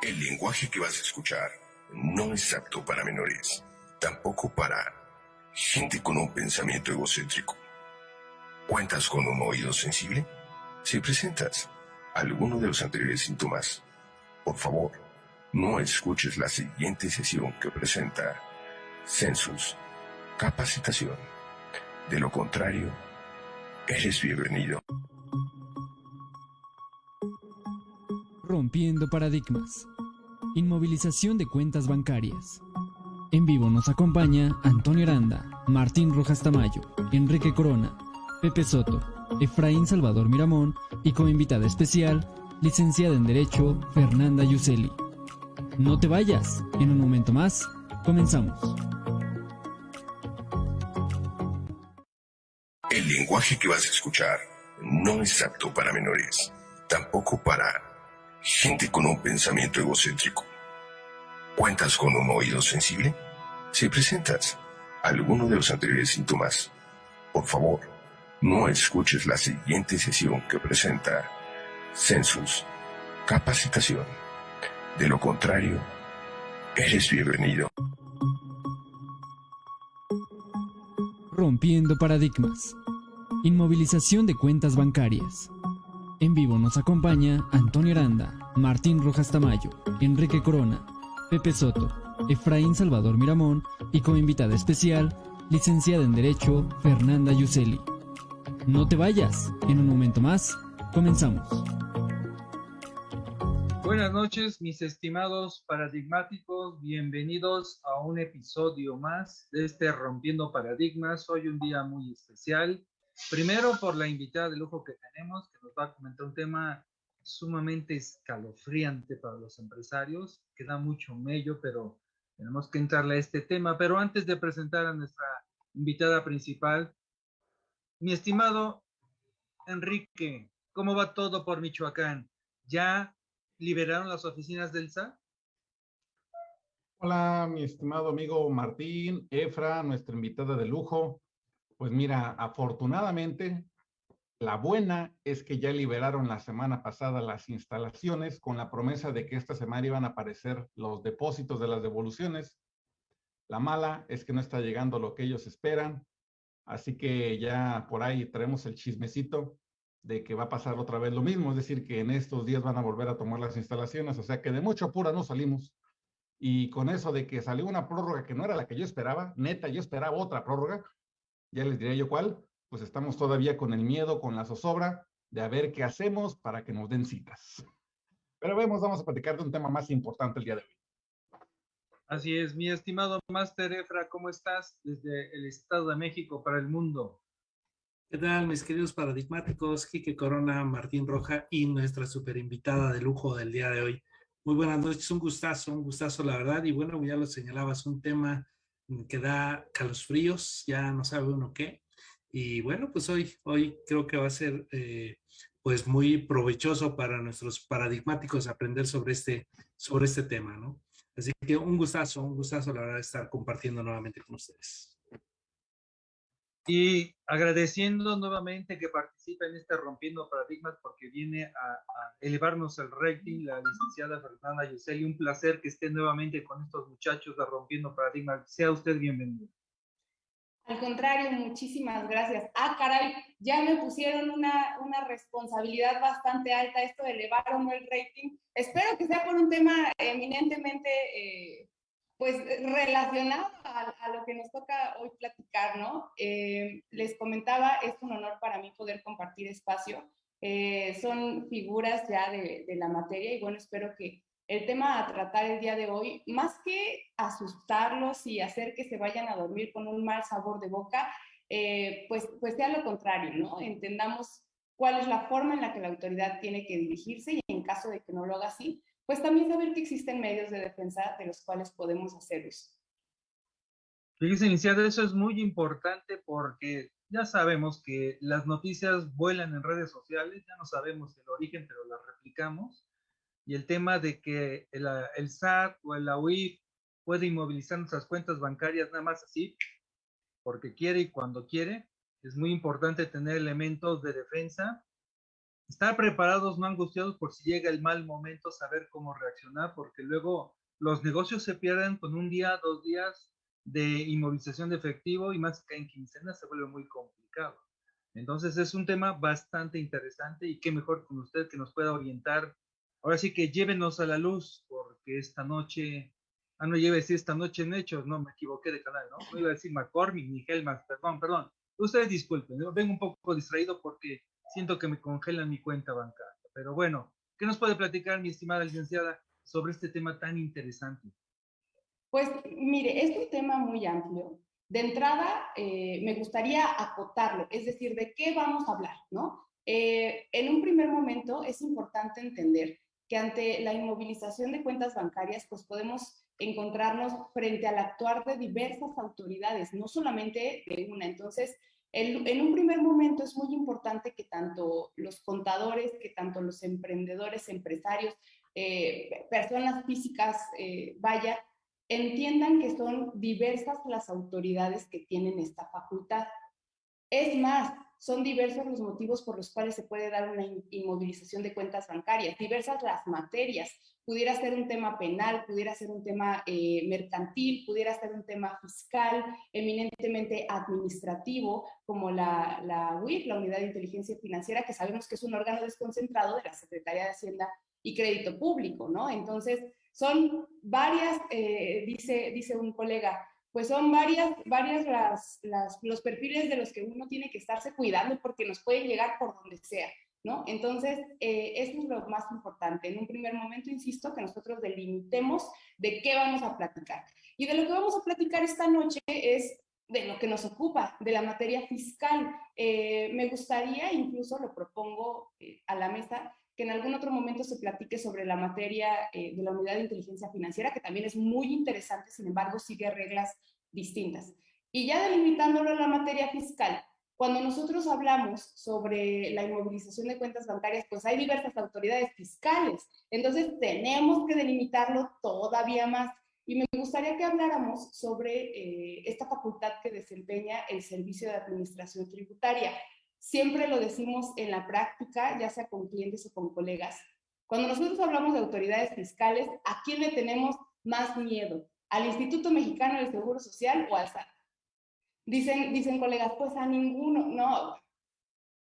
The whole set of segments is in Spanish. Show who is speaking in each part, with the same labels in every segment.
Speaker 1: El lenguaje que vas a escuchar no es apto para menores, tampoco para gente con un pensamiento egocéntrico. ¿Cuentas con un oído sensible? Si presentas alguno de los anteriores síntomas, por favor, no escuches la siguiente sesión que presenta Census Capacitación. De lo contrario, eres bienvenido.
Speaker 2: Rompiendo paradigmas. Inmovilización de cuentas bancarias. En vivo nos acompaña Antonio Aranda, Martín Rojas Tamayo, Enrique Corona, Pepe Soto, Efraín Salvador Miramón y como invitada especial, licenciada en Derecho, Fernanda Yuseli. No te vayas, en un momento más, comenzamos.
Speaker 1: El lenguaje que vas a escuchar no es apto para menores, tampoco para gente con un pensamiento egocéntrico. ¿Cuentas con un oído sensible? Si presentas alguno de los anteriores síntomas, por favor, no escuches la siguiente sesión que presenta Census Capacitación. De lo contrario, eres bienvenido.
Speaker 2: Rompiendo paradigmas. Inmovilización de cuentas bancarias. En vivo nos acompaña Antonio Aranda, Martín Rojas Tamayo, Enrique Corona, Pepe Soto, Efraín Salvador Miramón y como invitada especial, licenciada en Derecho, Fernanda Yuseli. No te vayas, en un momento más, comenzamos.
Speaker 3: Buenas noches, mis estimados paradigmáticos, bienvenidos a un episodio más de este Rompiendo Paradigmas. Hoy un día muy especial. Primero por la invitada de lujo que tenemos, que nos va a comentar un tema sumamente escalofriante para los empresarios, que da mucho mello, pero tenemos que entrarle a este tema. Pero antes de presentar a nuestra invitada principal, mi estimado Enrique, ¿cómo va todo por Michoacán? ¿Ya liberaron las oficinas del SAT?
Speaker 4: Hola, mi estimado amigo Martín, Efra, nuestra invitada de lujo. Pues mira, afortunadamente, la buena es que ya liberaron la semana pasada las instalaciones con la promesa de que esta semana iban a aparecer los depósitos de las devoluciones. La mala es que no está llegando lo que ellos esperan. Así que ya por ahí traemos el chismecito de que va a pasar otra vez lo mismo, es decir, que en estos días van a volver a tomar las instalaciones, o sea que de mucho apura no salimos. Y con eso de que salió una prórroga que no era la que yo esperaba, neta, yo esperaba otra prórroga, ya les diré yo cuál, pues estamos todavía con el miedo, con la zozobra de a ver qué hacemos para que nos den citas. Pero vemos, vamos a platicar de un tema más importante el día de hoy.
Speaker 3: Así es, mi estimado Master Efra, ¿cómo estás desde el Estado de México para el mundo?
Speaker 5: ¿Qué tal, mis queridos paradigmáticos? Quique Corona, Martín Roja y nuestra super invitada de lujo del día de hoy. Muy buenas noches, un gustazo, un gustazo, la verdad. Y bueno, ya lo señalabas, un tema que da fríos, ya no sabe uno qué. Y bueno, pues hoy, hoy creo que va a ser eh, pues muy provechoso para nuestros paradigmáticos aprender sobre este, sobre este tema, ¿no? Así que un gustazo, un gustazo la verdad estar compartiendo nuevamente con ustedes.
Speaker 3: Y agradeciendo nuevamente que participe en este Rompiendo Paradigmas porque viene a, elevarnos el rating la licenciada Fernanda Yuseli. Un placer que esté nuevamente con estos muchachos de Rompiendo Paradigmas. Sea usted bienvenido.
Speaker 6: Al contrario, muchísimas gracias. Ah, caray, ya me pusieron una, una responsabilidad bastante alta esto de elevar o no el rating. Espero que sea por un tema eminentemente eh, pues relacionado a, lo que nos toca hoy platicar, ¿no? Eh, les comentaba, es un honor para mí poder compartir espacio. Eh, son figuras ya de, la materia y bueno, espero que el tema a tratar el día de hoy, más que asustarlos y hacer que se vayan a dormir con un mal sabor de boca, eh, pues, pues sea lo contrario, ¿no? Entendamos cuál es la forma en la que la autoridad tiene que dirigirse y en caso de que no lo haga así, pues también saber que existen medios de defensa de los cuales podemos hacer uso.
Speaker 3: Fíjese, iniciar eso es muy importante porque ya sabemos que las noticias vuelan en redes sociales, ya no sabemos el origen, pero las replicamos. Y el tema de que el, el SAT o el UIF puede inmovilizar nuestras cuentas bancarias nada más así, porque quiere y cuando quiere, es muy importante tener elementos de defensa estar preparados, no angustiados por si llega el mal momento, saber cómo reaccionar, porque luego los negocios se pierden con un día, dos días de inmovilización de efectivo y más que en quincena se vuelve muy complicado. Entonces es un tema bastante interesante y qué mejor con usted que nos pueda orientar. Ahora sí que llévenos a la luz porque esta noche, ah, no lleve decir esta noche en hechos, no, me equivoqué de canal, ¿no? No iba a decir McCormick ni Helmas, perdón, perdón. Ustedes disculpen, vengo un poco distraído porque siento que me congelan mi cuenta bancaria. Pero bueno, ¿qué nos puede platicar mi estimada licenciada sobre este tema tan interesante?
Speaker 6: Pues mire, es un tema muy amplio. De entrada, eh, me gustaría acotarlo, es decir, ¿de qué vamos a hablar? ¿no? Eh, en un primer momento es importante entender que ante la inmovilización de cuentas bancarias, pues podemos encontrarnos frente al actuar de diversas autoridades, no solamente de una. Entonces, en un primer momento es muy importante que tanto los contadores, que tanto los emprendedores, empresarios, eh, personas físicas, eh, vaya, entiendan que son diversas las autoridades que tienen esta facultad. Es más, son diversos los motivos por los cuales se puede dar una inmovilización de cuentas bancarias, diversas las materias. Pudiera ser un tema penal, pudiera ser un tema eh, mercantil, pudiera ser un tema fiscal, eminentemente administrativo, como la, la UIF, la Unidad de Inteligencia Financiera, que sabemos que es un órgano desconcentrado de la Secretaría de Hacienda y Crédito Público, ¿no? Entonces, son varias, eh, dice, dice un colega, pues son varias, varias las, las, los perfiles de los que uno tiene que estarse cuidando porque nos pueden llegar por donde sea, ¿no? Entonces, eh, eso es lo más importante. En un primer momento, insisto, que nosotros delimitemos de qué vamos a platicar. Y de lo que vamos a platicar esta noche es de lo que nos ocupa, de la materia fiscal. Eh, me gustaría, incluso lo propongo a la mesa, que en algún otro momento se platique sobre la materia eh, de la unidad de inteligencia financiera, que también es muy interesante, sin embargo, sigue reglas distintas. Y ya delimitándolo en la materia fiscal, cuando nosotros hablamos sobre la inmovilización de cuentas bancarias, pues hay diversas autoridades fiscales, entonces tenemos que delimitarlo todavía más. Y me gustaría que habláramos sobre eh, esta facultad que desempeña el Servicio de Administración Tributaria. Siempre lo decimos en la práctica, ya sea con clientes o con colegas. Cuando nosotros hablamos de autoridades fiscales, ¿a quién le tenemos más miedo? ¿Al Instituto Mexicano del Seguro Social o al SAT? Dicen, dicen colegas, pues a ninguno. No,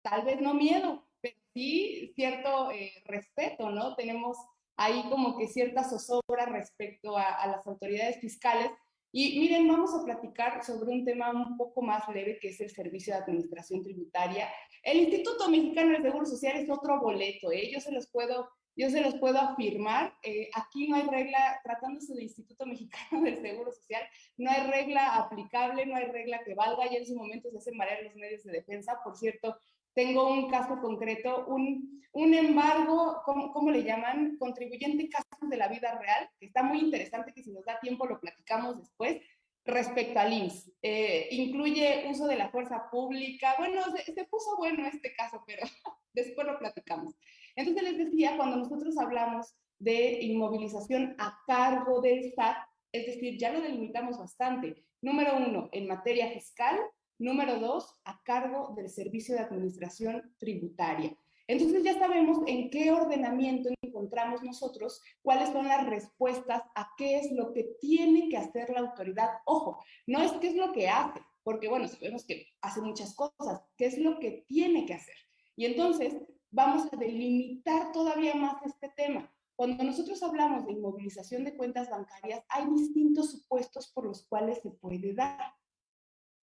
Speaker 6: tal vez no miedo, pero sí cierto eh, respeto, ¿no? Tenemos ahí como que cierta zozobra respecto a las autoridades fiscales, y miren, vamos a platicar sobre un tema un poco más leve que es el Servicio de Administración Tributaria. El Instituto Mexicano del Seguro Social es otro boleto, ¿eh? yo se los puedo, yo se los puedo afirmar. Eh, aquí no hay regla, tratándose del Instituto Mexicano del Seguro Social, no hay regla aplicable, no hay regla que valga, y en su momento se hacen marear los medios de defensa. Por cierto, tengo un caso concreto, un, un embargo, ¿cómo, ¿cómo, le llaman? Contribuyente casos de la vida real, que está muy interesante, que si nos da tiempo lo platicamos después, respecto al IMSS. Eh, incluye uso de la fuerza pública. Bueno, se, se, puso bueno este caso, pero después lo platicamos. Entonces les decía, cuando nosotros hablamos de inmovilización a cargo del SAT, es decir, ya lo delimitamos bastante. Número uno, en materia fiscal, Número dos, a cargo del Servicio de Administración Tributaria. Entonces ya sabemos en qué ordenamiento encontramos nosotros, cuáles son las respuestas a qué es lo que tiene que hacer la autoridad. Ojo, no es qué es lo que hace, porque bueno, sabemos que hace muchas cosas, qué es lo que tiene que hacer. Y entonces vamos a delimitar todavía más este tema. Cuando nosotros hablamos de inmovilización de cuentas bancarias, hay distintos supuestos por los cuales se puede dar.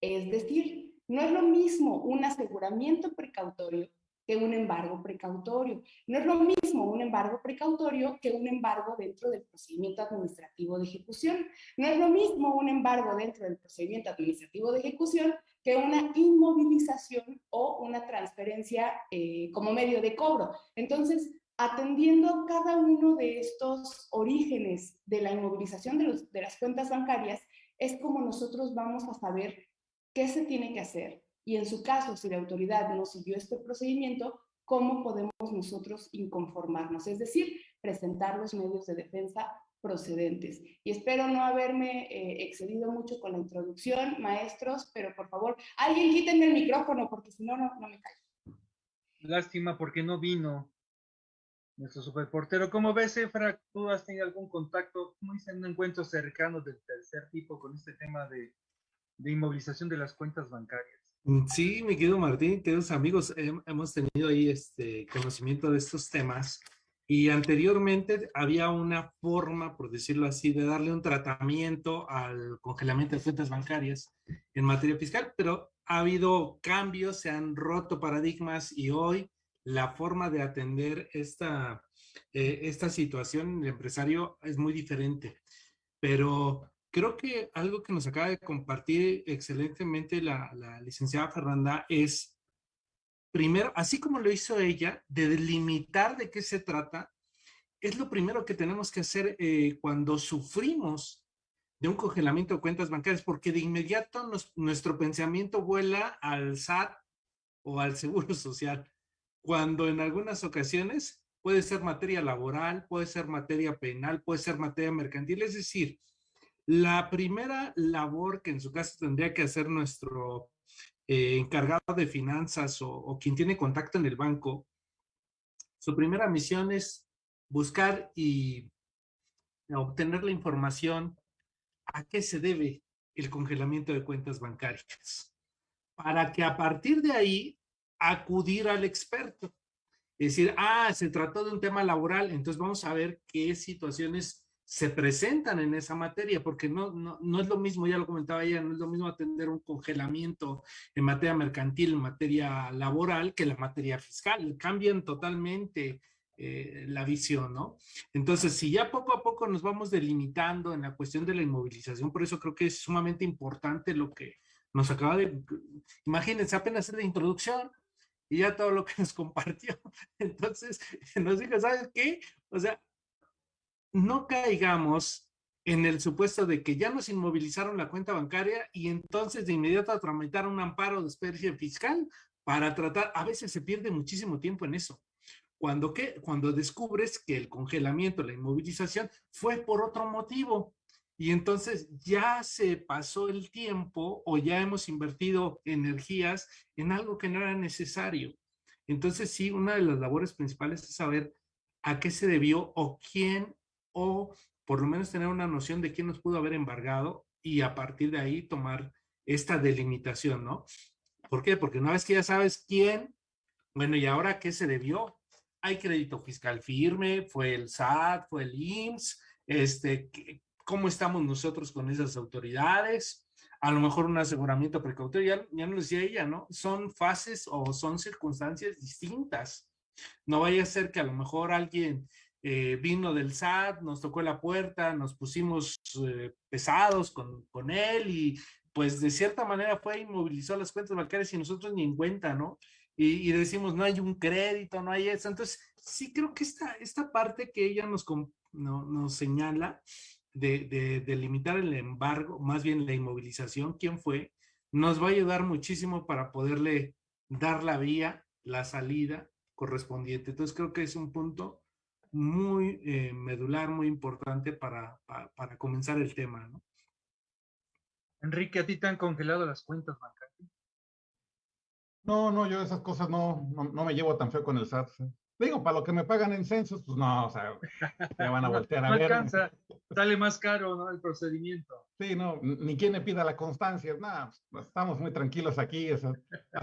Speaker 6: Es decir, no es lo mismo un aseguramiento precautorio que un embargo precautorio. No es lo mismo un embargo precautorio que un embargo dentro del procedimiento administrativo de ejecución. No es lo mismo un embargo dentro del procedimiento administrativo de ejecución que una inmovilización o una transferencia eh, como medio de cobro. Entonces, atendiendo cada uno de estos orígenes de la inmovilización de, de las cuentas bancarias, es como nosotros vamos a saber qué se tiene que hacer y en su caso, si la autoridad no siguió este procedimiento, cómo podemos nosotros inconformarnos, es decir, presentar los medios de defensa procedentes. Y espero no haberme eh, excedido mucho con la introducción, maestros, pero por favor, alguien quítenme el micrófono porque si no, no, me callo.
Speaker 3: Lástima porque no vino nuestro superportero. ¿Cómo ves, Efra? ¿Tú has tenido algún contacto, como dicen, un encuentro cercano del tercer tipo con este tema de, de inmovilización de las cuentas bancarias?
Speaker 5: Mm, sí, mi querido Martín, queridos amigos, hemos tenido ahí este conocimiento de estos temas y anteriormente había una forma, por decirlo así, de darle un tratamiento al congelamiento de cuentas bancarias en materia fiscal, pero ha habido cambios, se han roto paradigmas y hoy la forma de atender esta, eh, esta situación en el empresario es muy diferente. Pero creo que algo que nos acaba de compartir excelentemente la, licenciada Fernanda es, primero, así como lo hizo ella, de delimitar de qué se trata, es lo primero que tenemos que hacer eh, cuando sufrimos de un congelamiento de cuentas bancarias, porque de inmediato nuestro pensamiento vuela al SAT o al Seguro Social, cuando en algunas ocasiones puede ser materia laboral, puede ser materia penal, puede ser materia mercantil, es decir, la primera labor que en su caso tendría que hacer nuestro eh, encargado de finanzas o, quien tiene contacto en el banco, su primera misión es buscar y obtener la información a qué se debe el congelamiento de cuentas bancarias, para que a partir de ahí acudir al experto. Es decir, ah, se trató de un tema laboral, entonces vamos a ver qué situaciones se presentan en esa materia, porque no, no, no, es lo mismo, ya lo comentaba ella, no es lo mismo atender un congelamiento en materia mercantil, en materia laboral, que la materia fiscal. Cambian totalmente eh, la visión, ¿no? Entonces, si ya poco a poco nos vamos delimitando en la cuestión de la inmovilización, por eso creo que es sumamente importante lo que nos acaba de... Imagínense, apenas es la introducción, y ya todo lo que nos compartió. Entonces, nos dijo, ¿sabes qué? O sea, no caigamos en el supuesto de que ya nos inmovilizaron la cuenta bancaria y entonces de inmediato tramitar un amparo de especie fiscal para tratar, a veces se pierde muchísimo tiempo en eso. Cuando, ¿qué? Cuando descubres que el congelamiento, la inmovilización fue por otro motivo y entonces ya se pasó el tiempo o ya hemos invertido energías en algo que no era necesario. Entonces sí, una de las labores principales es saber a qué se debió o quién o por lo menos tener una noción de quién nos pudo haber embargado y a partir de ahí tomar esta delimitación, ¿no? ¿Por qué? Porque una vez que ya sabes quién, bueno, ¿y ahora qué se debió? Hay crédito fiscal firme, fue el SAT, fue el IMSS, este, ¿cómo estamos nosotros con esas autoridades? A lo mejor un aseguramiento precautorio, ya, ya nos decía ella, ¿no? Son fases o son circunstancias distintas. No vaya a ser que a lo mejor alguien eh, vino del SAT, nos tocó la puerta, nos pusimos eh, pesados con, con, él y pues de cierta manera fue inmovilizó las cuentas bancarias y nosotros ni en cuenta, ¿no? Y, decimos, no hay un crédito, no hay eso. Entonces, sí creo que esta, esta parte que ella nos, no, nos señala de, de, de limitar el embargo, más bien la inmovilización, quién fue, nos va a ayudar muchísimo para poderle dar la vía, la salida correspondiente. Entonces, creo que es un punto muy eh, medular, muy importante para, para, comenzar el tema, ¿no?
Speaker 3: Enrique, ¿a ti te han congelado las cuentas bancarias?
Speaker 4: No, no, yo esas cosas no, no, me llevo tan feo con el SAT. Digo, para lo que me pagan en censos, pues no, o sea, me van a voltear a
Speaker 3: no
Speaker 4: ver.
Speaker 3: Alcanza, sale más caro, ¿no? El procedimiento.
Speaker 4: Sí, no, ni quien le pida la constancia, nada, pues, estamos muy tranquilos aquí. hasta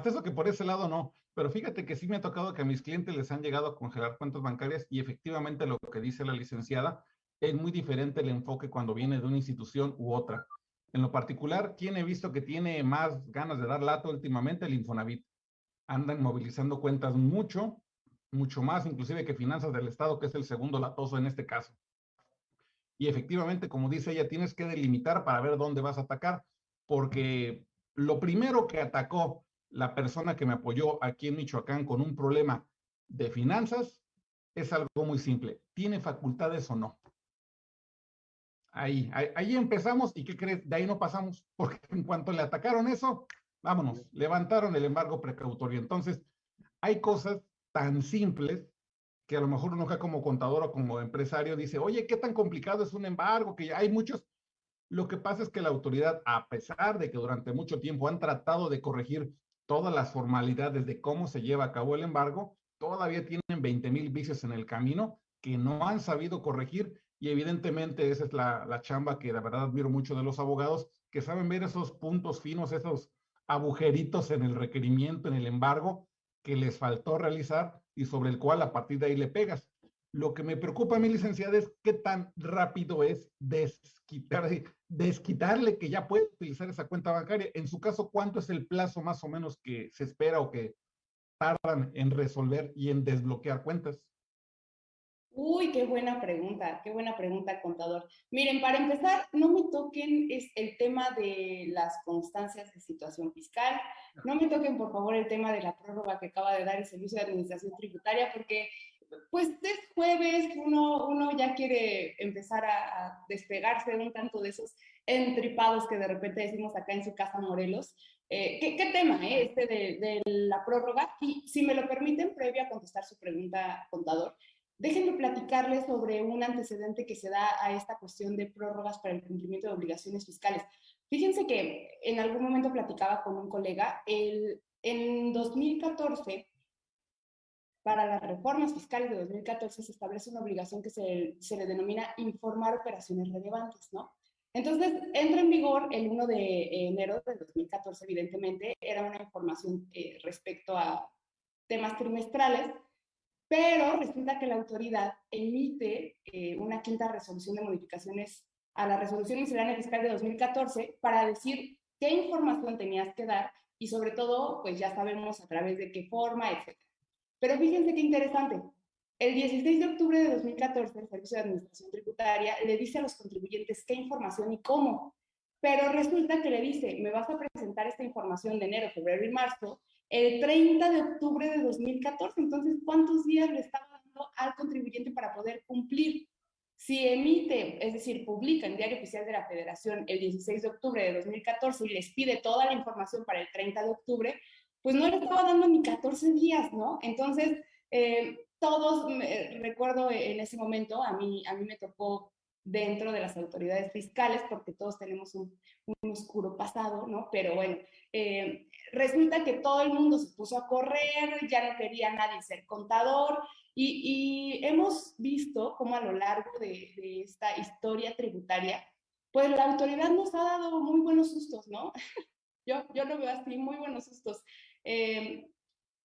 Speaker 4: eso que por ese lado no. Pero fíjate que sí me ha tocado que a mis clientes les han llegado a congelar cuentas bancarias y efectivamente lo que dice la licenciada es muy diferente el enfoque cuando viene de una institución u otra. En lo particular, ¿quién he visto que tiene más ganas de dar lato últimamente? El Infonavit. Andan movilizando cuentas mucho, mucho más, inclusive que finanzas del Estado, que es el segundo latoso en este caso. Y efectivamente, como dice ella, tienes que delimitar para ver dónde vas a atacar, porque lo primero que atacó la persona que me apoyó aquí en Michoacán con un problema de finanzas es algo muy simple. ¿Tiene facultades o no? Ahí, ahí, empezamos y ¿qué crees? De ahí no pasamos, porque en cuanto le atacaron eso, vámonos, levantaron el embargo precautorio. Entonces, hay cosas tan simples que a lo mejor uno como contador o como empresario dice, oye, ¿qué tan complicado es un embargo? Que hay muchos. Lo que pasa es que la autoridad, a pesar de que durante mucho tiempo han tratado de corregir todas las formalidades de cómo se lleva a cabo el embargo, todavía tienen 20 mil vicios en el camino que no han sabido corregir y evidentemente esa es la, la chamba que la verdad admiro mucho de los abogados, que saben ver esos puntos finos, esos agujeritos en el requerimiento, en el embargo que les faltó realizar y sobre el cual a partir de ahí le pegas. Lo que me preocupa a mi licenciada es qué tan rápido es desquitar, desquitarle que ya puede utilizar esa cuenta bancaria. En su caso, ¿cuánto es el plazo más o menos que se espera o que tardan en resolver y en desbloquear cuentas?
Speaker 6: Uy, qué buena pregunta, qué buena pregunta, contador. Miren, para empezar, no me toquen es el tema de las constancias de situación fiscal, no me toquen, por favor, el tema de la prórroga que acaba de dar el Servicio de Administración Tributaria, porque pues es jueves uno, uno ya quiere empezar a, despegarse de un tanto de esos entripados que de repente decimos acá en su casa Morelos. Eh, ¿qué, tema eh, este de, de la prórroga? Y si me lo permiten, previo a contestar su pregunta, contador, Déjenme platicarles sobre un antecedente que se da a esta cuestión de prórrogas para el cumplimiento de obligaciones fiscales. Fíjense que en algún momento platicaba con un colega, el, en 2014, para las reformas fiscales de 2014 se establece una obligación que se, se le denomina informar operaciones relevantes, ¿no? Entonces, entra en vigor el 1 de enero de 2014, evidentemente, era una información eh, respecto a temas trimestrales, pero resulta que la autoridad emite eh, una quinta resolución de modificaciones a la resolución miscelánea fiscal de 2014 para decir qué información tenías que dar y sobre todo, pues ya sabemos a través de qué forma, etc. Pero fíjense qué interesante. El 16 de octubre de 2014, el Servicio de Administración Tributaria le dice a los contribuyentes qué información y cómo. Pero resulta que le dice, me vas a presentar esta información de enero, febrero y marzo, el 30 de octubre de 2014. Entonces, ¿cuántos días le estaba dando al contribuyente para poder cumplir? Si emite, es decir, publica en Diario Oficial de la Federación el 16 de octubre de 2014 y les pide toda la información para el 30 de octubre, pues no le estaba dando ni 14 días, ¿no? Entonces, eh, todos, recuerdo en ese momento, a mí, a mí me tocó dentro de las autoridades fiscales, porque todos tenemos un, oscuro pasado, ¿no? Pero bueno, eh, resulta que todo el mundo se puso a correr, ya no quería nadie ser contador, y, hemos visto cómo a lo largo de, esta historia tributaria, pues la autoridad nos ha dado muy buenos sustos, ¿no? yo, yo lo veo así, muy buenos sustos. Eh,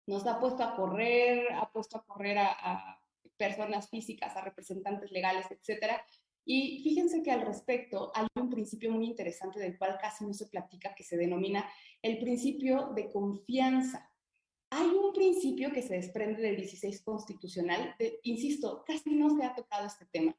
Speaker 6: nos ha puesto a correr, ha puesto a correr a, personas físicas, a representantes legales, etcétera, y fíjense que al respecto hay un principio muy interesante del cual casi no se platica, que se denomina el principio de confianza. Hay un principio que se desprende del 16 constitucional, insisto, casi no se ha tocado este tema,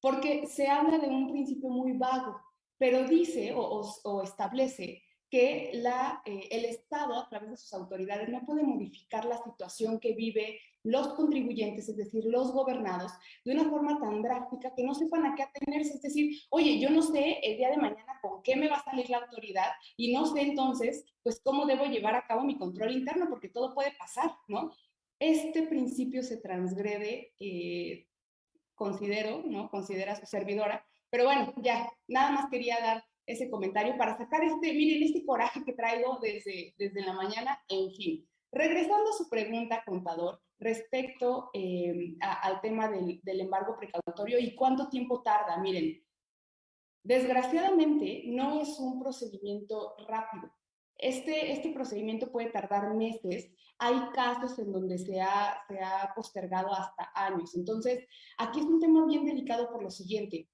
Speaker 6: porque se habla de un principio muy vago, pero dice o, establece que la, eh, el Estado, a través de sus autoridades, no puede modificar la situación que vive los contribuyentes, es decir, los gobernados, de una forma tan drástica que no sepan a qué atenerse. Es decir, oye, yo no sé el día de mañana con qué me va a salir la autoridad y no sé entonces, pues, cómo debo llevar a cabo mi control interno, porque todo puede pasar, ¿no? Este principio se transgrede, eh, considero, ¿no? Considera su servidora, pero bueno, ya, nada más quería dar ese comentario para sacar este, miren, este coraje que traigo desde, desde la mañana, en fin. Regresando a su pregunta, contador, respecto eh, al tema del, del, embargo precautorio y cuánto tiempo tarda, miren, desgraciadamente no es un procedimiento rápido. Este, este procedimiento puede tardar meses. Hay casos en donde se ha, se ha postergado hasta años. Entonces, aquí es un tema bien delicado por lo siguiente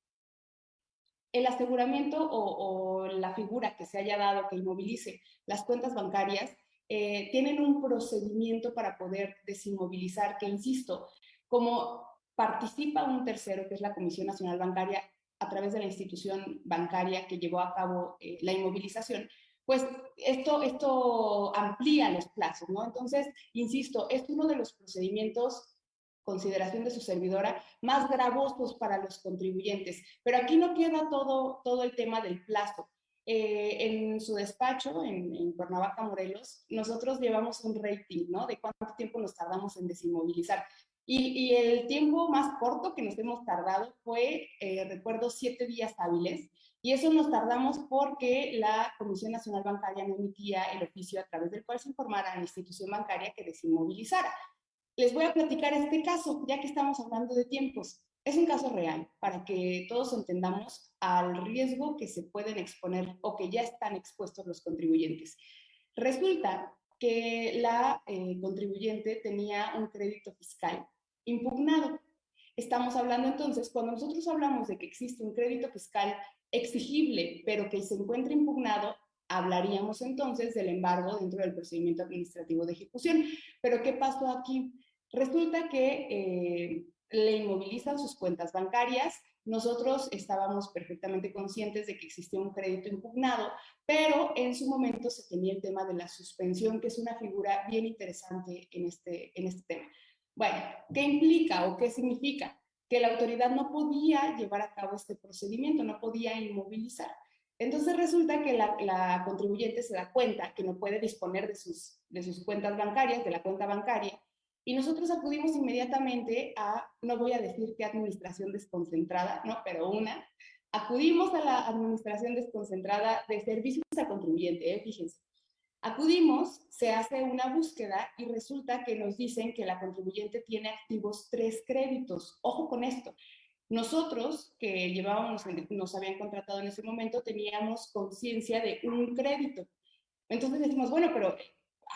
Speaker 6: el aseguramiento o, la figura que se haya dado que inmovilice las cuentas bancarias eh, tienen un procedimiento para poder desinmovilizar, que insisto, como participa un tercero, que es la Comisión Nacional Bancaria, a través de la institución bancaria que llevó a cabo eh, la inmovilización, pues esto, esto amplía los plazos, ¿no? Entonces, insisto, es uno de los procedimientos consideración de su servidora, más gravosos para los contribuyentes. Pero aquí no queda todo, todo el tema del plazo. Eh, en su despacho, en, en, Cuernavaca, Morelos, nosotros llevamos un rating, ¿no? De cuánto tiempo nos tardamos en desinmovilizar. Y, el tiempo más corto que nos hemos tardado fue, eh, recuerdo, siete días hábiles. Y eso nos tardamos porque la Comisión Nacional Bancaria no emitía el oficio a través del cual se informara a la institución bancaria que desinmovilizara. Les voy a platicar este caso, ya que estamos hablando de tiempos. Es un caso real, para que todos entendamos al riesgo que se pueden exponer o que ya están expuestos los contribuyentes. Resulta que la eh, contribuyente tenía un crédito fiscal impugnado. Estamos hablando entonces, cuando nosotros hablamos de que existe un crédito fiscal exigible, pero que se encuentra impugnado, hablaríamos entonces del embargo dentro del procedimiento administrativo de ejecución. Pero ¿qué pasó aquí? Resulta que eh, le inmovilizan sus cuentas bancarias, nosotros estábamos perfectamente conscientes de que existía un crédito impugnado, pero en su momento se tenía el tema de la suspensión, que es una figura bien interesante en este, en este tema. Bueno, ¿qué implica o qué significa? Que la autoridad no podía llevar a cabo este procedimiento, no podía inmovilizar. Entonces resulta que la, contribuyente se da cuenta que no puede disponer de sus, de sus cuentas bancarias, de la cuenta bancaria, y nosotros acudimos inmediatamente a, no voy a decir qué administración desconcentrada, ¿no? pero una, acudimos a la administración desconcentrada de servicios al contribuyente, ¿eh? fíjense. Acudimos, se hace una búsqueda y resulta que nos dicen que la contribuyente tiene activos tres créditos. Ojo con esto. Nosotros, que llevábamos, nos habían contratado en ese momento, teníamos conciencia de un crédito. Entonces decimos, bueno, pero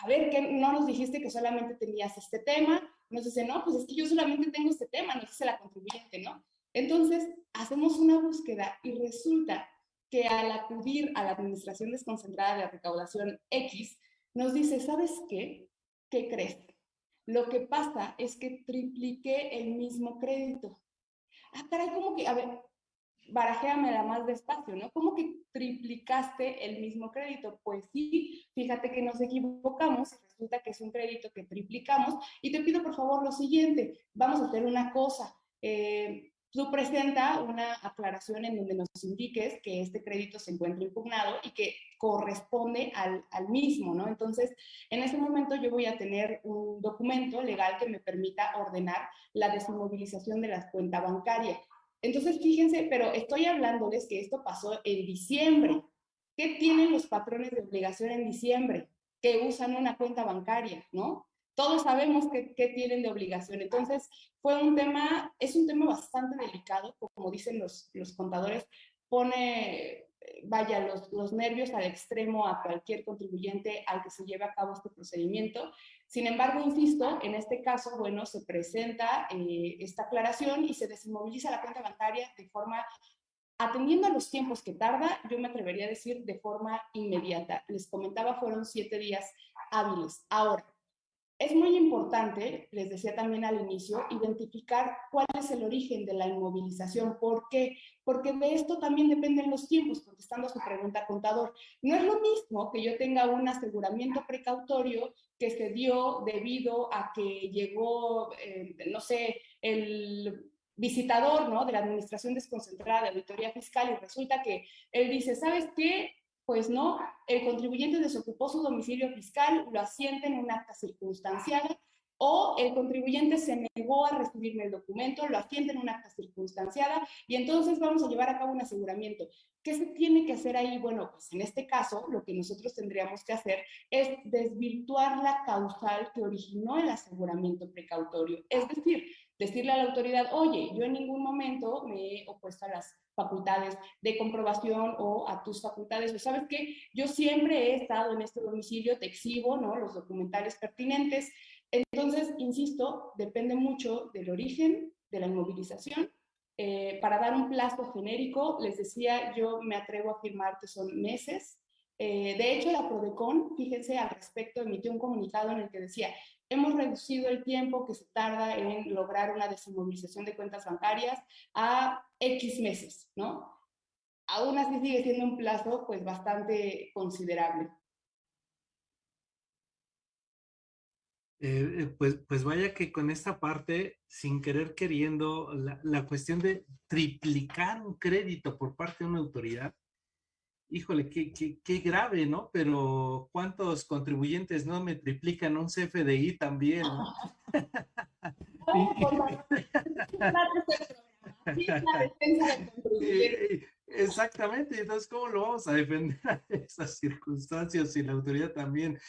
Speaker 6: a ver, ¿qué no nos dijiste que solamente tenías este tema? Nos dice, no, pues es que yo solamente tengo este tema, nos dice la contribuyente, ¿no? Entonces, hacemos una búsqueda y resulta que al acudir a la Administración Desconcentrada de Recaudación X, nos dice, ¿sabes qué? ¿Qué crees? Lo que pasa es que tripliqué el mismo crédito. Ah, caray, como que, a ver, barajéamela más despacio, ¿no? ¿Cómo que triplicaste el mismo crédito? Pues sí, fíjate que nos equivocamos resulta que es un crédito que triplicamos. Y te pido por favor lo siguiente, vamos a hacer una cosa. Eh, Tú presenta una aclaración en donde nos indiques que este crédito se encuentra impugnado y que corresponde al, al, mismo, ¿no? Entonces, en ese momento yo voy a tener un documento legal que me permita ordenar la desinmovilización de la cuenta bancaria. Entonces, fíjense, pero estoy hablándoles que esto pasó en diciembre. ¿Qué tienen los patrones de obligación en diciembre? Que usan una cuenta bancaria, ¿no? Todos sabemos qué, tienen de obligación. Entonces, fue un tema, es un tema bastante delicado, como dicen los, los contadores, pone, vaya, los, los, nervios al extremo a cualquier contribuyente al que se lleve a cabo este procedimiento. Sin embargo, insisto, en este caso, bueno, se presenta eh, esta aclaración y se desinmoviliza la cuenta bancaria de forma Atendiendo a los tiempos que tarda, yo me atrevería a decir de forma inmediata. Les comentaba, fueron siete días hábiles. Ahora, es muy importante, les decía también al inicio, identificar cuál es el origen de la inmovilización. ¿Por qué? Porque de esto también dependen los tiempos, contestando su pregunta, contador. No es lo mismo que yo tenga un aseguramiento precautorio que se dio debido a que llegó, eh, no sé, el visitador ¿no? de la Administración Desconcentrada de Auditoría Fiscal y resulta que él dice, ¿sabes qué? Pues no, el contribuyente desocupó su domicilio fiscal, lo asiente en un acta circunstanciada, o el contribuyente se negó a recibirme el documento, lo asiente en un acta circunstanciada, y entonces vamos a llevar a cabo un aseguramiento. ¿Qué se tiene que hacer ahí? Bueno, pues en este caso, lo que nosotros tendríamos que hacer es desvirtuar la causal que originó el aseguramiento precautorio. Es decir, decirle a la autoridad, oye, yo en ningún momento me he opuesto a las facultades de comprobación o a tus facultades, o sabes que yo siempre he estado en este domicilio, te exhibo ¿no? los documentales pertinentes. Entonces, insisto, depende mucho del origen de la inmovilización. Eh, para dar un plazo genérico, les decía, yo me atrevo a afirmar que son meses. Eh, de hecho, la PRODECON, fíjense al respecto, emitió un comunicado en el que decía, hemos reducido el tiempo que se tarda en lograr una desinmovilización de cuentas bancarias a X meses, ¿no? Aún así sigue siendo un plazo pues bastante considerable.
Speaker 5: Eh, eh, pues, pues vaya que con esta parte, sin querer queriendo, la, cuestión de triplicar un crédito por parte de una autoridad, híjole, qué, qué, qué, grave, ¿no? Pero ¿cuántos contribuyentes no me triplican un CFDI también? Exactamente, entonces, ¿cómo lo vamos a defender a esas circunstancias si la autoridad también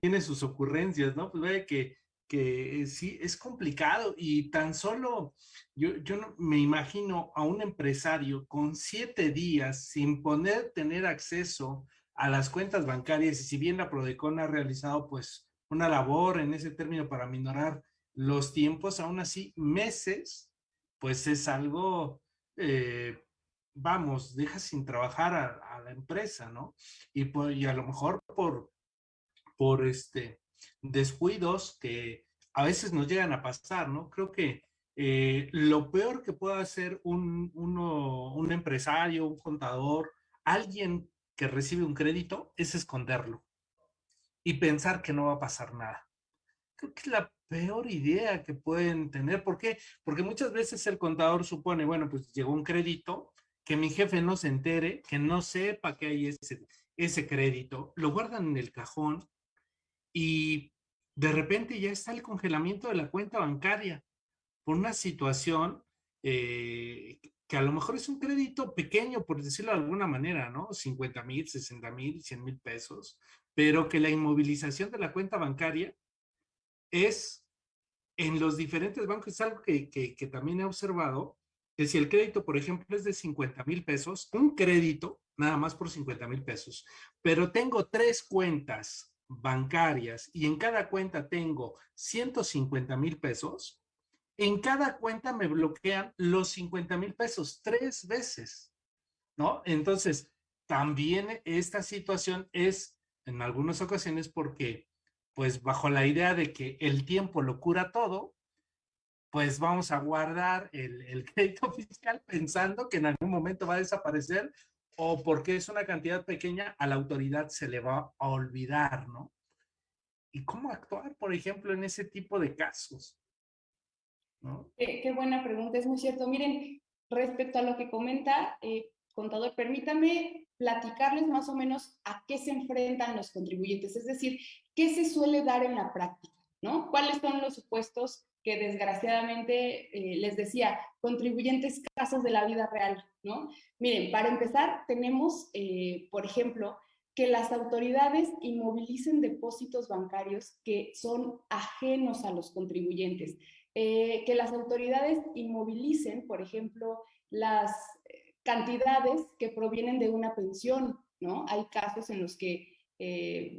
Speaker 5: tiene sus ocurrencias, ¿no? Pues ve que que eh, sí es complicado y tan solo yo, yo me imagino a un empresario con siete días sin poder tener acceso a las cuentas bancarias y si bien la Prodecon ha realizado pues una labor en ese término para minorar los tiempos, aún así meses, pues es algo, eh, vamos, deja sin trabajar a, la empresa, ¿no? Y, pues, y a lo mejor por, por este, descuidos que a veces nos llegan a pasar, ¿no? Creo que eh, lo peor que puede hacer un, un empresario, un contador, alguien que recibe un crédito es esconderlo y pensar que no va a pasar nada. Creo que es la peor idea que pueden tener. ¿Por qué? Porque muchas veces el contador supone, bueno, pues llegó un crédito, que mi jefe no se entere, que no sepa que hay ese, ese crédito, lo guardan en el cajón y de repente ya está el congelamiento de la cuenta bancaria por una situación eh, que a lo mejor es un crédito pequeño, por decirlo de alguna manera, ¿no? 50 mil, 60 mil, 100 mil pesos, pero que la inmovilización de la cuenta bancaria es en los diferentes bancos, es algo que, que también he observado, que si el crédito, por ejemplo, es de 50 mil pesos, un crédito nada más por 50 mil pesos, pero tengo tres cuentas bancarias y en cada cuenta tengo 150 mil pesos, en cada cuenta me bloquean los 50 mil pesos tres veces, ¿no? Entonces, también esta situación es en algunas ocasiones porque, pues bajo la idea de que el tiempo lo cura todo, pues vamos a guardar el, el crédito fiscal pensando que en algún momento va a desaparecer o porque es una cantidad pequeña, a la autoridad se le va a olvidar, ¿no? ¿Y cómo actuar, por ejemplo, en ese tipo de casos?
Speaker 6: Qué, buena pregunta, es muy cierto. Miren, respecto a lo que comenta, eh, contador, permítame platicarles más o menos a qué se enfrentan los contribuyentes, es decir, qué se suele dar en la práctica, ¿no? ¿Cuáles son los supuestos que desgraciadamente, eh, les decía, contribuyentes casos de la vida real, ¿no? Miren, para empezar, tenemos, eh, por ejemplo, que las autoridades inmovilicen depósitos bancarios que son ajenos a los contribuyentes, eh, que las autoridades inmovilicen, por ejemplo, las cantidades que provienen de una pensión, ¿no? Hay casos en los que,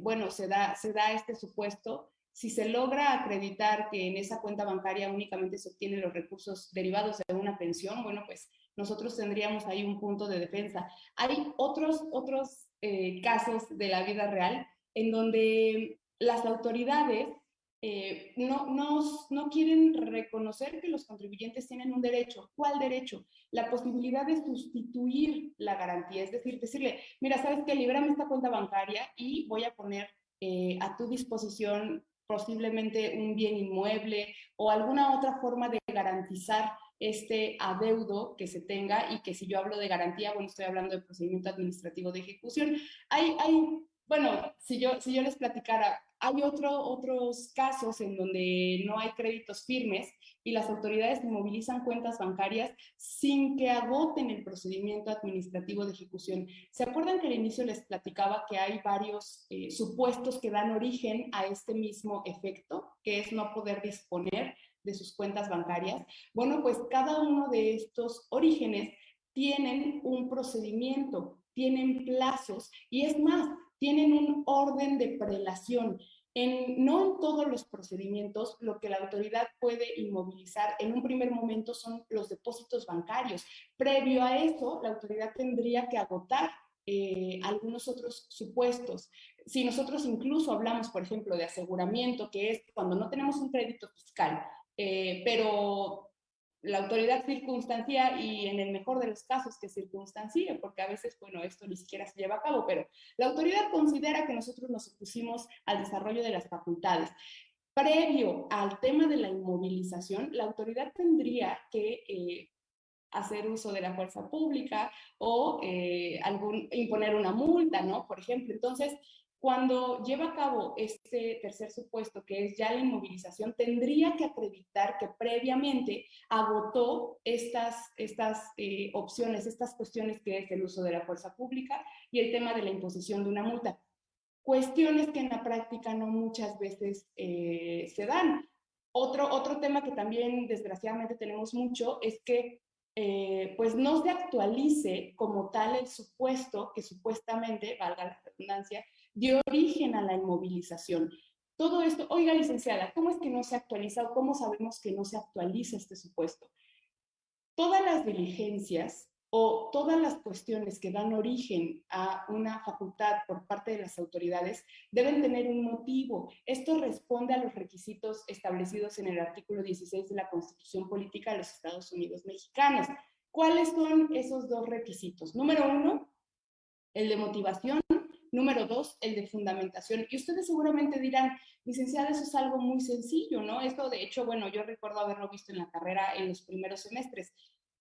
Speaker 6: bueno, se da, se da este supuesto si se logra acreditar que en esa cuenta bancaria únicamente se obtienen los recursos derivados de una pensión, bueno, pues nosotros tendríamos ahí un punto de defensa. Hay otros, otros eh, casos de la vida real en donde las autoridades eh, no, no, no, quieren reconocer que los contribuyentes tienen un derecho. ¿Cuál derecho? La posibilidad de sustituir la garantía, es decir, decirle, mira, sabes que libérame esta cuenta bancaria y voy a poner eh, a tu disposición posiblemente un bien inmueble o alguna otra forma de garantizar este adeudo que se tenga y que si yo hablo de garantía, bueno, estoy hablando de procedimiento administrativo de ejecución. Hay, hay bueno, si yo, si yo les platicara, hay otro, otros casos en donde no hay créditos firmes y las autoridades inmovilizan cuentas bancarias sin que agoten el procedimiento administrativo de ejecución. ¿Se acuerdan que al inicio les platicaba que hay varios eh, supuestos que dan origen a este mismo efecto, que es no poder disponer de sus cuentas bancarias? Bueno, pues cada uno de estos orígenes tienen un procedimiento, tienen plazos y es más, tienen un orden de prelación. En, no en todos los procedimientos lo que la autoridad puede inmovilizar en un primer momento son los depósitos bancarios. Previo a eso, la autoridad tendría que agotar eh, algunos otros supuestos. Si nosotros incluso hablamos, por ejemplo, de aseguramiento, que es cuando no tenemos un crédito fiscal, eh, pero la autoridad circunstancia y en el mejor de los casos que circunstancie, porque a veces, bueno, esto ni siquiera se lleva a cabo, pero la autoridad considera que nosotros nos opusimos al desarrollo de las facultades. Previo al tema de la inmovilización, la autoridad tendría que eh, hacer uso de la fuerza pública o eh, imponer una multa, ¿no? Por ejemplo, entonces, cuando lleva a cabo este tercer supuesto, que es ya la inmovilización, tendría que acreditar que previamente agotó estas, estas eh, opciones, estas cuestiones que es el uso de la fuerza pública y el tema de la imposición de una multa. Cuestiones que en la práctica no muchas veces eh, se dan. Otro, otro tema que también desgraciadamente tenemos mucho es que eh, pues no se actualice como tal el supuesto que supuestamente, valga la redundancia, dio origen a la inmovilización. Todo esto, oiga licenciada, ¿cómo es que no se actualiza o cómo sabemos que no se actualiza este supuesto? Todas las diligencias o todas las cuestiones que dan origen a una facultad por parte de las autoridades deben tener un motivo. Esto responde a los requisitos establecidos en el artículo 16 de la Constitución Política de los Estados Unidos Mexicanos. ¿Cuáles son esos dos requisitos? Número uno, el de motivación Número dos, el de fundamentación. Y ustedes seguramente dirán, licenciada, eso es algo muy sencillo, ¿no? Esto, de hecho, bueno, yo recuerdo haberlo visto en la carrera en los primeros semestres.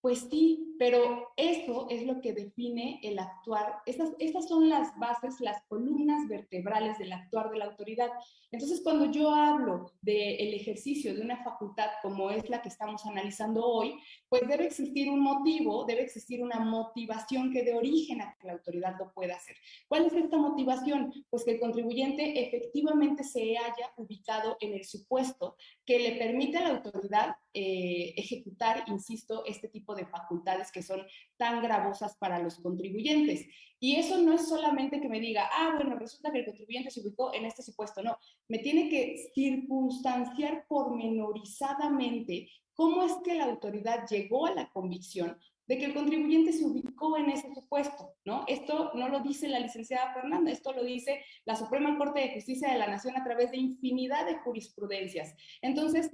Speaker 6: Pues sí, pero eso es lo que define el actuar. Estas, estas son las bases, las columnas vertebrales del actuar de la autoridad. Entonces, cuando yo hablo del ejercicio de una facultad como es la que estamos analizando hoy, pues debe existir un motivo, debe existir una motivación que dé origen a que la autoridad lo pueda hacer. ¿Cuál es esta motivación? Pues que el contribuyente efectivamente se haya ubicado en el supuesto que le permite a la autoridad eh, ejecutar, insisto, este tipo de facultades que son tan gravosas para los contribuyentes. Y eso no es solamente que me diga, ah, bueno, resulta que el contribuyente se ubicó en este supuesto, no, me tiene que circunstanciar pormenorizadamente cómo es que la autoridad llegó a la convicción de que el contribuyente se ubicó en ese supuesto, ¿no? Esto no lo dice la licenciada Fernanda, esto lo dice la Suprema Corte de Justicia de la Nación a través de infinidad de jurisprudencias. Entonces,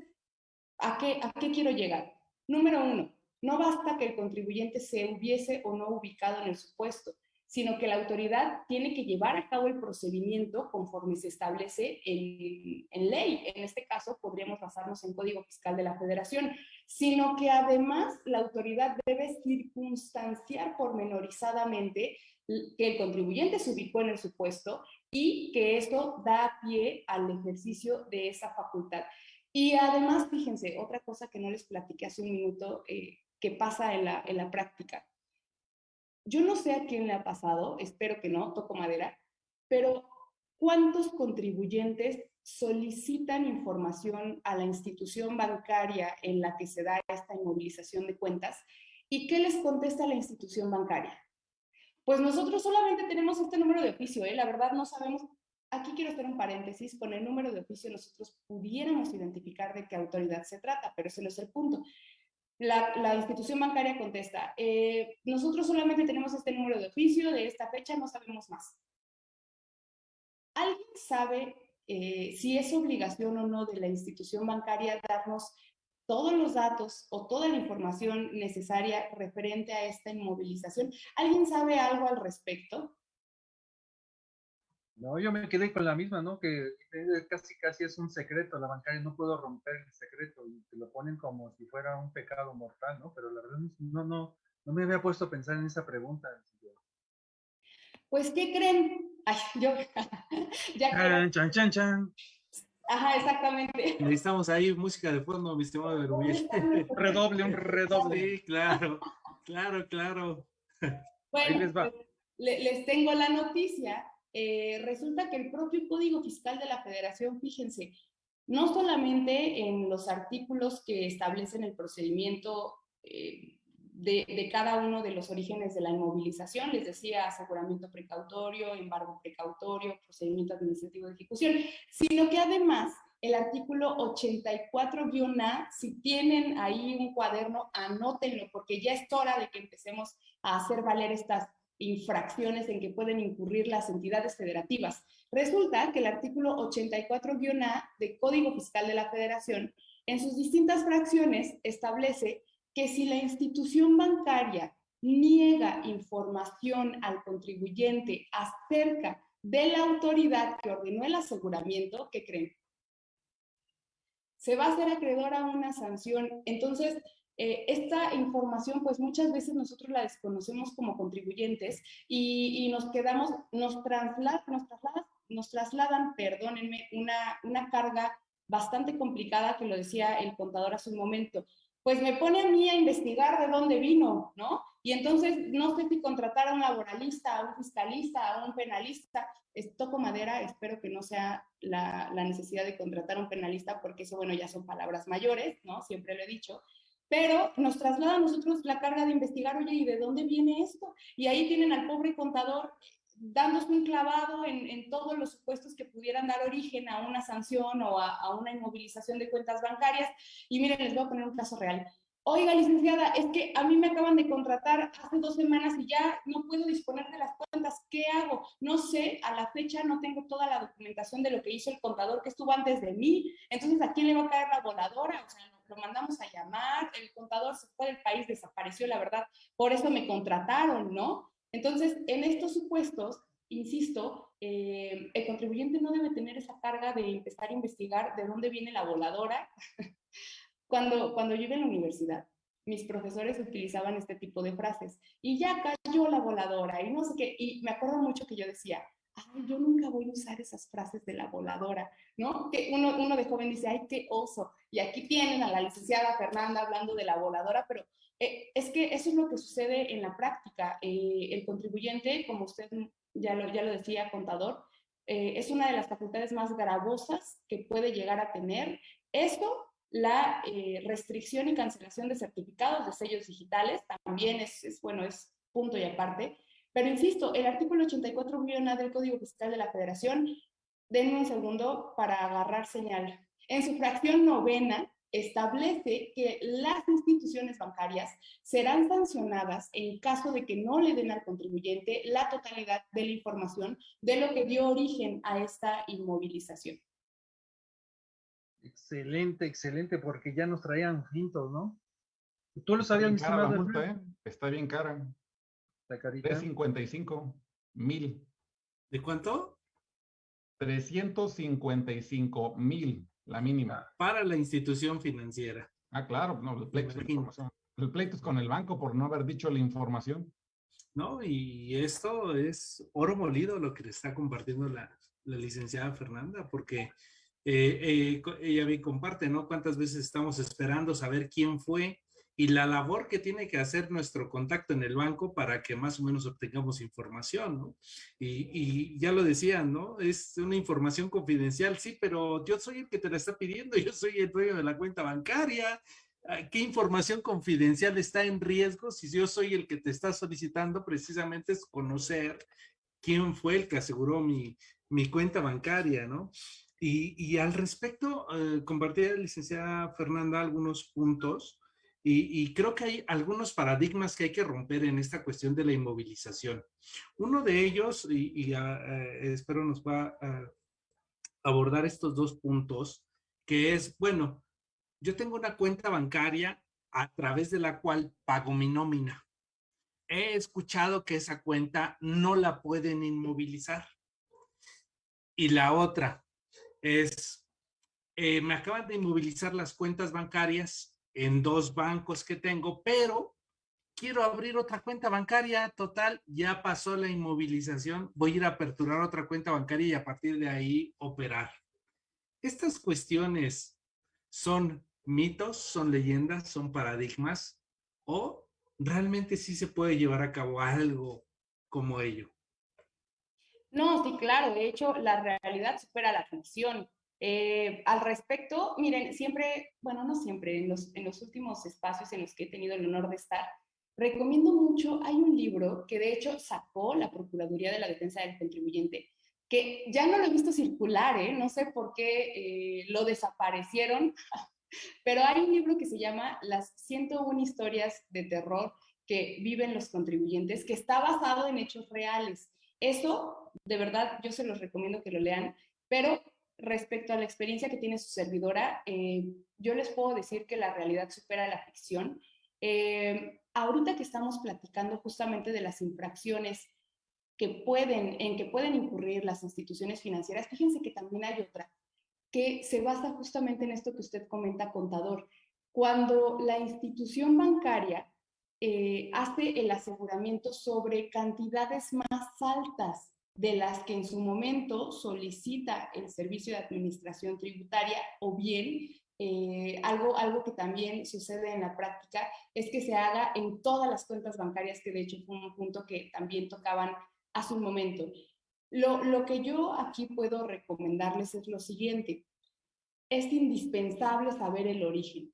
Speaker 6: ¿a qué, a qué quiero llegar? Número uno, no basta que el contribuyente se hubiese o no ubicado en el supuesto, sino que la autoridad tiene que llevar a cabo el procedimiento conforme se establece en, en, ley. En este caso, podríamos basarnos en Código Fiscal de la Federación, sino que además la autoridad debe circunstanciar pormenorizadamente que el contribuyente se ubicó en el supuesto y que esto da pie al ejercicio de esa facultad. Y además, fíjense, otra cosa que no les platiqué hace un minuto, eh, que pasa en la, en la práctica. Yo no sé a quién le ha pasado, espero que no, toco madera, pero ¿cuántos contribuyentes solicitan información a la institución bancaria en la que se da esta inmovilización de cuentas? ¿Y qué les contesta la institución bancaria? Pues nosotros solamente tenemos este número de oficio, ¿eh? la verdad no sabemos. Aquí quiero hacer un paréntesis, con el número de oficio nosotros pudiéramos identificar de qué autoridad se trata, pero ese no es el punto. La, institución bancaria contesta, eh, nosotros solamente tenemos este número de oficio de esta fecha, no sabemos más. ¿Alguien sabe eh, si es obligación o no de la institución bancaria darnos todos los datos o toda la información necesaria referente a esta inmovilización? ¿Alguien sabe algo al respecto?
Speaker 3: No, yo me quedé con la misma, ¿no? Que casi casi es un secreto, la bancaria no puedo romper el secreto y te lo ponen como si fuera un pecado mortal, ¿no? Pero la verdad no, no, no me había puesto a pensar en esa pregunta.
Speaker 6: Pues, ¿qué creen? Ay, yo,
Speaker 5: ya chan, chan, chan,
Speaker 6: Ajá, exactamente.
Speaker 5: Necesitamos ahí música de fondo, mi estimado Berubí.
Speaker 3: redoble, un redoble.
Speaker 5: Sí, claro, claro, claro.
Speaker 6: Bueno, les, va. Pues, les tengo la noticia eh, resulta que el propio Código Fiscal de la Federación, fíjense, no solamente en los artículos que establecen el procedimiento eh, de, de, cada uno de los orígenes de la inmovilización, les decía aseguramiento precautorio, embargo precautorio, procedimiento administrativo de ejecución, sino que además el artículo 84-A, si tienen ahí un cuaderno, anótenlo, porque ya es hora de que empecemos a hacer valer estas infracciones en que pueden incurrir las entidades federativas. Resulta que el artículo 84-A del Código Fiscal de la Federación, en sus distintas fracciones, establece que si la institución bancaria niega información al contribuyente acerca de la autoridad que ordenó el aseguramiento, ¿qué creen? Se va a hacer acreedor a una sanción. Entonces, eh, esta información, pues muchas veces nosotros la desconocemos como contribuyentes y, nos quedamos, nos, trasladan, perdónenme, una, una carga bastante complicada, que lo decía el contador hace un momento. Pues me pone a mí a investigar de dónde vino, ¿no? Y entonces no sé si contratar a un laboralista, a un fiscalista, a un penalista. toco madera, espero que no sea la, la, necesidad de contratar a un penalista, porque eso, bueno, ya son palabras mayores, ¿no? Siempre lo he dicho pero nos traslada a nosotros la carga de investigar, oye, ¿y de dónde viene esto? Y ahí tienen al pobre contador dándose un clavado en, todos los supuestos que pudieran dar origen a una sanción o a, una inmovilización de cuentas bancarias. Y miren, les voy a poner un caso real. Oiga, licenciada, es que a mí me acaban de contratar hace dos semanas y ya no puedo disponer de las cuentas. ¿Qué hago? No sé, a la fecha no tengo toda la documentación de lo que hizo el contador que estuvo antes de mí. Entonces, ¿a quién le va a caer la voladora? O sea, lo mandamos a llamar, el contador se fue del país, desapareció, la verdad. Por eso me contrataron, ¿no? Entonces, en estos supuestos, insisto, eh, el contribuyente no debe tener esa carga de empezar a investigar de dónde viene la voladora Cuando, cuando yo iba en la universidad, mis profesores utilizaban este tipo de frases y ya cayó la voladora y no sé qué, y me acuerdo mucho que yo decía, yo nunca voy a usar esas frases de la voladora, ¿no? Que uno, uno de joven dice, ay, qué oso, y aquí tienen a la licenciada Fernanda hablando de la voladora, pero eh, es que eso es lo que sucede en la práctica. Eh, el contribuyente, como usted ya lo, ya lo decía, contador, eh, es una de las facultades más gravosas que puede llegar a tener. Esto la eh, restricción y cancelación de certificados de sellos digitales también es, bueno, es punto y aparte. Pero insisto, el artículo 84 del Código Fiscal de la Federación, denme un segundo para agarrar señal. En su fracción novena establece que las instituciones bancarias serán sancionadas en caso de que no le den al contribuyente la totalidad de la información de lo que dio origen a esta inmovilización.
Speaker 3: Excelente, excelente, porque ya nos traían fintos, ¿no? ¿Tú lo sabías,
Speaker 4: Está bien cara, ¿eh? Está bien cara. La carita. 355 mil.
Speaker 5: ¿De cuánto?
Speaker 4: 355 mil, la mínima.
Speaker 5: Para la institución financiera.
Speaker 4: Ah, claro, no, el pleito, es el pleito es con el banco por no haber dicho la información.
Speaker 5: No, y esto es oro molido lo que le está compartiendo la, la licenciada Fernanda, porque eh, eh, ella bien comparte, ¿no? Cuántas veces estamos esperando saber quién fue y la labor que tiene que hacer nuestro contacto en el banco para que más o menos obtengamos información, ¿no? Y, y, ya lo decían, ¿no? Es una información confidencial, sí, pero yo soy el que te la está pidiendo, yo soy el dueño de la cuenta bancaria. Ah, ¿Qué información confidencial está en riesgo si yo soy el que te está solicitando? Precisamente es conocer quién fue el que aseguró mi, mi cuenta bancaria, ¿no? Y, al respecto, eh, compartí la licenciada Fernanda algunos puntos y, creo que hay algunos paradigmas que hay que romper en esta cuestión de la inmovilización. Uno de ellos, y, ah, eh, espero nos va a abordar estos dos puntos, que es, bueno, yo tengo una cuenta bancaria a través de la cual pago mi nómina. He escuchado que esa cuenta no la pueden inmovilizar. Y la otra, es, eh, me acaban de inmovilizar las cuentas bancarias en dos bancos que tengo, pero quiero abrir otra cuenta bancaria, total, ya pasó la inmovilización, voy a ir a aperturar otra cuenta bancaria y a partir de ahí operar. Estas cuestiones son mitos, son leyendas, son paradigmas o realmente sí se puede llevar a cabo algo como ello.
Speaker 6: No, sí, claro. De hecho, la realidad supera la ficción. Eh, al respecto, miren, siempre, bueno, no siempre, en los, últimos espacios en los que he tenido el honor de estar, recomiendo mucho, hay un libro que de hecho sacó la Procuraduría de la Defensa del Contribuyente, que ya no lo he visto circular, ¿eh? no sé por qué eh, lo desaparecieron, pero hay un libro que se llama Las 101 historias de terror que viven los contribuyentes, que está basado en hechos reales. Eso, de verdad, yo se los recomiendo que lo lean, pero respecto a la experiencia que tiene su servidora, eh, yo les puedo decir que la realidad supera la ficción. Eh, ahorita que estamos platicando justamente de las infracciones que pueden, en que pueden incurrir las instituciones financieras, fíjense que también hay otra que se basa justamente en esto que usted comenta, contador. cuando la institución bancaria eh, hace el aseguramiento sobre cantidades más altas de las que en su momento solicita el servicio de administración tributaria o bien eh, algo, algo que también sucede en la práctica es que se haga en todas las cuentas bancarias, que de hecho fue un punto que también tocaban hace un momento. Lo, lo que yo aquí puedo recomendarles es lo siguiente. Es indispensable saber el origen.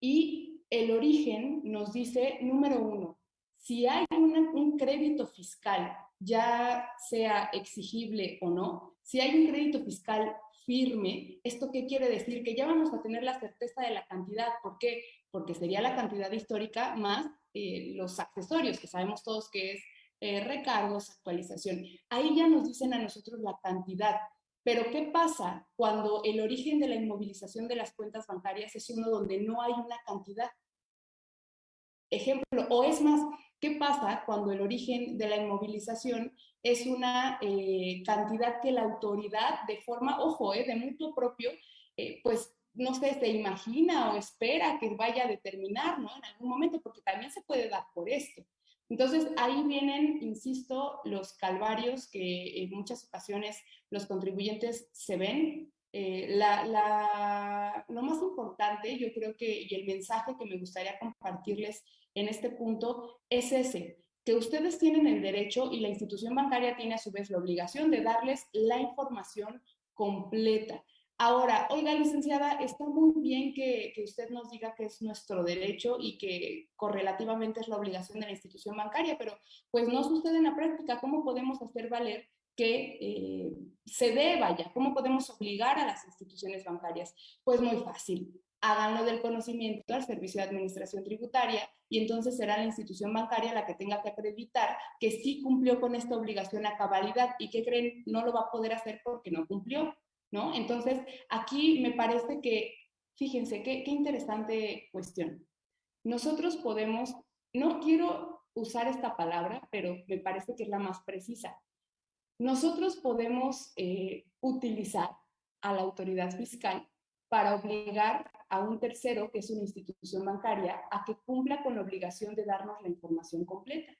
Speaker 6: Y el origen nos dice, número uno, si hay un crédito fiscal, ya sea exigible o no, si hay un crédito fiscal firme, ¿esto qué quiere decir? Que ya vamos a tener la certeza de la cantidad. ¿Por qué? Porque sería la cantidad histórica más eh, los accesorios, que sabemos todos que es eh, recargos, actualización. Ahí ya nos dicen a nosotros la cantidad. Pero ¿qué pasa cuando el origen de la inmovilización de las cuentas bancarias es uno donde no hay una cantidad? Ejemplo, o es más, ¿qué pasa cuando el origen de la inmovilización es una eh, cantidad que la autoridad de forma, ojo, eh, de mutuo propio, eh, pues no sé, se imagina o espera que vaya a determinar, ¿no? En algún momento, porque también se puede dar por esto. Entonces, ahí vienen, insisto, los calvarios que en muchas ocasiones los contribuyentes se ven. la, lo más importante, yo creo que, y el mensaje que me gustaría compartirles en este punto, es ese, que ustedes tienen el derecho y la institución bancaria tiene a su vez la obligación de darles la información completa. Ahora, oiga, licenciada, está muy bien que, que, usted nos diga que es nuestro derecho y que correlativamente es la obligación de la institución bancaria, pero pues no sucede en la práctica. ¿Cómo podemos hacer valer que eh, se deba ya? ¿Cómo podemos obligar a las instituciones bancarias? Pues muy fácil háganlo del conocimiento al Servicio de Administración Tributaria y entonces será la institución bancaria la que tenga que acreditar que sí cumplió con esta obligación a cabalidad y que creen no lo va a poder hacer porque no cumplió, ¿no? Entonces, aquí me parece que, fíjense, qué, qué interesante cuestión. Nosotros podemos, no quiero usar esta palabra, pero me parece que es la más precisa. Nosotros podemos eh, utilizar a la autoridad fiscal para obligar a un tercero, que es una institución bancaria, a que cumpla con la obligación de darnos la información completa.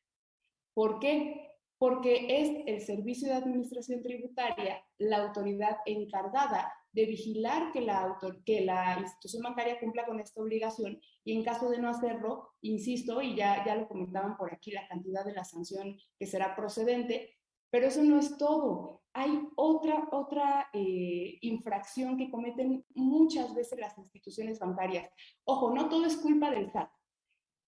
Speaker 6: ¿Por qué? Porque es el Servicio de Administración Tributaria la autoridad encargada de vigilar que la, que la institución bancaria cumpla con esta obligación y en caso de no hacerlo, insisto, y ya, ya lo comentaban por aquí, la cantidad de la sanción que será procedente, pero eso no es todo. Hay otra, otra eh, infracción que cometen muchas veces las instituciones bancarias. Ojo, no todo es culpa del SAT.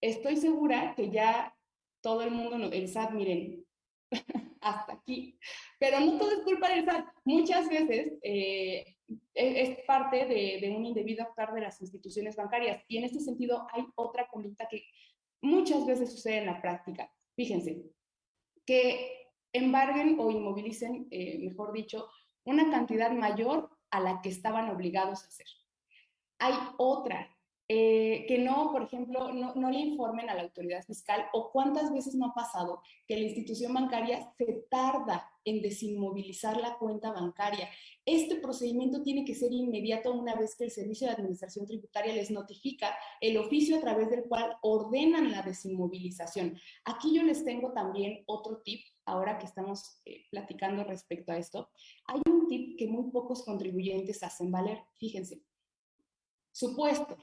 Speaker 6: Estoy segura que ya todo el mundo, el SAT, miren, hasta aquí. Pero no todo es culpa del SAT. Muchas veces eh, es parte de, de, un indebido actuar de las instituciones bancarias. Y en este sentido hay otra conducta que muchas veces sucede en la práctica. Fíjense, que embarguen o inmovilicen, eh, mejor dicho, una cantidad mayor a la que estaban obligados a hacer. Hay otra, eh, que no, por ejemplo, no, no, le informen a la autoridad fiscal o cuántas veces no ha pasado que la institución bancaria se tarda en desinmovilizar la cuenta bancaria. Este procedimiento tiene que ser inmediato una vez que el Servicio de Administración Tributaria les notifica el oficio a través del cual ordenan la desinmovilización. Aquí yo les tengo también otro tip ahora que estamos eh, platicando respecto a esto, hay un tip que muy pocos contribuyentes hacen valer. Fíjense, supuesto,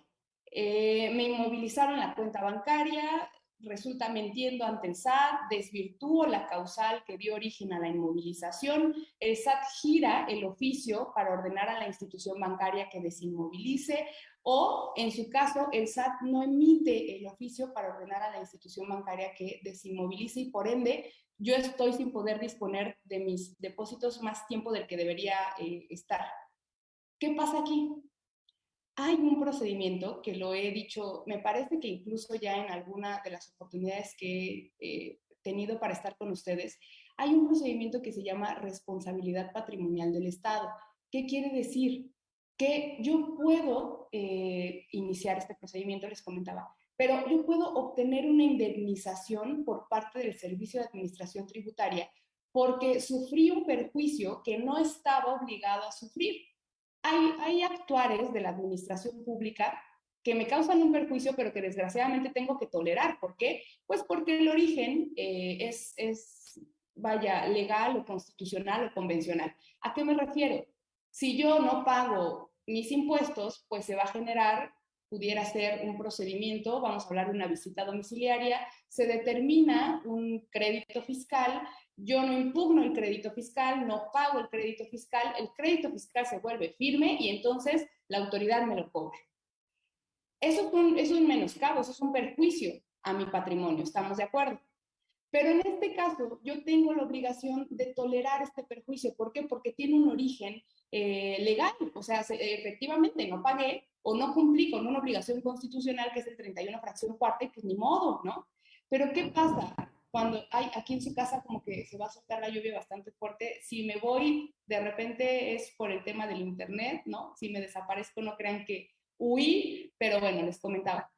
Speaker 6: eh, me inmovilizaron la cuenta bancaria, resulta mintiendo ante el SAT, desvirtúo la causal que dio origen a la inmovilización, el SAT gira el oficio para ordenar a la institución bancaria que desinmovilice o, en su caso, el SAT no emite el oficio para ordenar a la institución bancaria que desinmovilice y, por ende, yo estoy sin poder disponer de mis depósitos más tiempo del que debería eh, estar. ¿Qué pasa aquí? Hay un procedimiento que lo he dicho, me parece que incluso ya en alguna de las oportunidades que he eh, tenido para estar con ustedes, hay un procedimiento que se llama responsabilidad patrimonial del Estado. ¿Qué quiere decir? Que yo puedo eh, iniciar este procedimiento, les comentaba, pero yo puedo obtener una indemnización por parte del Servicio de Administración Tributaria porque sufrí un perjuicio que no estaba obligado a sufrir. Hay, hay actuares de la administración pública que me causan un perjuicio, pero que desgraciadamente tengo que tolerar. ¿Por qué? Pues porque el origen eh, es, es, vaya, legal o constitucional o convencional. ¿A qué me refiero? Si yo no pago mis impuestos, pues se va a generar, pudiera ser un procedimiento, vamos a hablar de una visita domiciliaria, se determina un crédito fiscal, yo no impugno el crédito fiscal, no pago el crédito fiscal, el crédito fiscal se vuelve firme y entonces la autoridad me lo cobra. Eso es un, es un menoscabo, eso es un perjuicio a mi patrimonio, ¿estamos de acuerdo? Pero en este caso, yo tengo la obligación de tolerar este perjuicio. ¿Por qué? Porque tiene un origen eh, legal. O sea, efectivamente no pagué o no cumplí con una obligación constitucional que es el 31 fracción cuarta y pues ni modo, ¿no? Pero ¿qué pasa? Cuando hay aquí en su casa como que se va a soltar la lluvia bastante fuerte, si me voy, de repente es por el tema del internet, ¿no? Si me desaparezco, no crean que huí, pero bueno, les comentaba.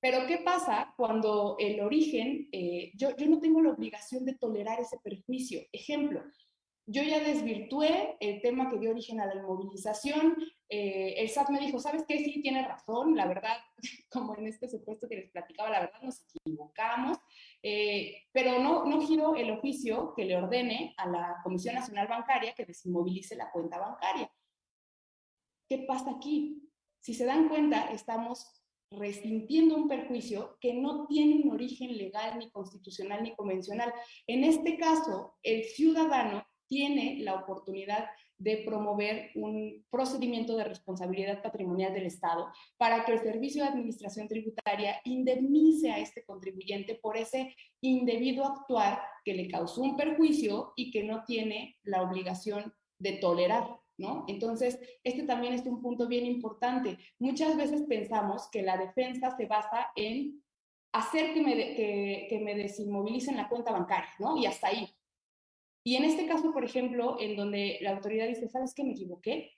Speaker 6: Pero ¿qué pasa cuando el origen, eh, yo, no tengo la obligación de tolerar ese perjuicio? Ejemplo, yo ya desvirtué el tema que dio origen a la inmovilización. Eh, el SAT me dijo, ¿sabes qué? Sí, tiene razón, la verdad, como en este supuesto que les platicaba, la verdad nos equivocamos, eh, pero no, no giró el oficio que le ordene a la Comisión Nacional Bancaria que desinmovilice la cuenta bancaria. ¿Qué pasa aquí? Si se dan cuenta, estamos resintiendo un perjuicio que no tiene un origen legal, ni constitucional, ni convencional. En este caso, el ciudadano tiene la oportunidad de promover un procedimiento de responsabilidad patrimonial del Estado para que el Servicio de Administración Tributaria indemnice a este contribuyente por ese indebido actuar que le causó un perjuicio y que no tiene la obligación de tolerar. Entonces, este también es un punto bien importante. Muchas veces pensamos que la defensa se basa en hacer que me, que, me desinmovilicen la cuenta bancaria, ¿no? Y hasta ahí. Y en este caso, por ejemplo, en donde la autoridad dice, ¿sabes qué? Me equivoqué.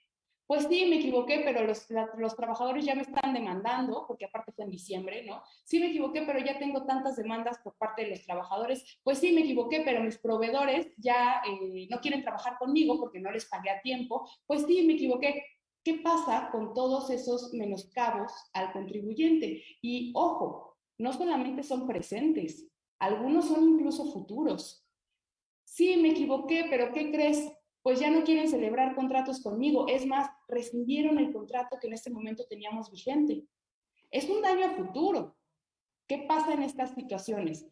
Speaker 6: Pues sí, me equivoqué, pero los, los, trabajadores ya me están demandando, porque aparte fue en diciembre, ¿no? Sí me equivoqué, pero ya tengo tantas demandas por parte de los trabajadores. Pues sí, me equivoqué, pero mis proveedores ya eh, no quieren trabajar conmigo porque no les pagué a tiempo. Pues sí, me equivoqué. ¿Qué pasa con todos esos menoscabos al contribuyente? Y ojo, no solamente son presentes, algunos son incluso futuros. Sí, me equivoqué, pero ¿qué crees? Pues ya no quieren celebrar contratos conmigo. Es más, rescindieron el contrato que en este momento teníamos vigente. Es un daño a futuro. ¿Qué pasa en estas situaciones?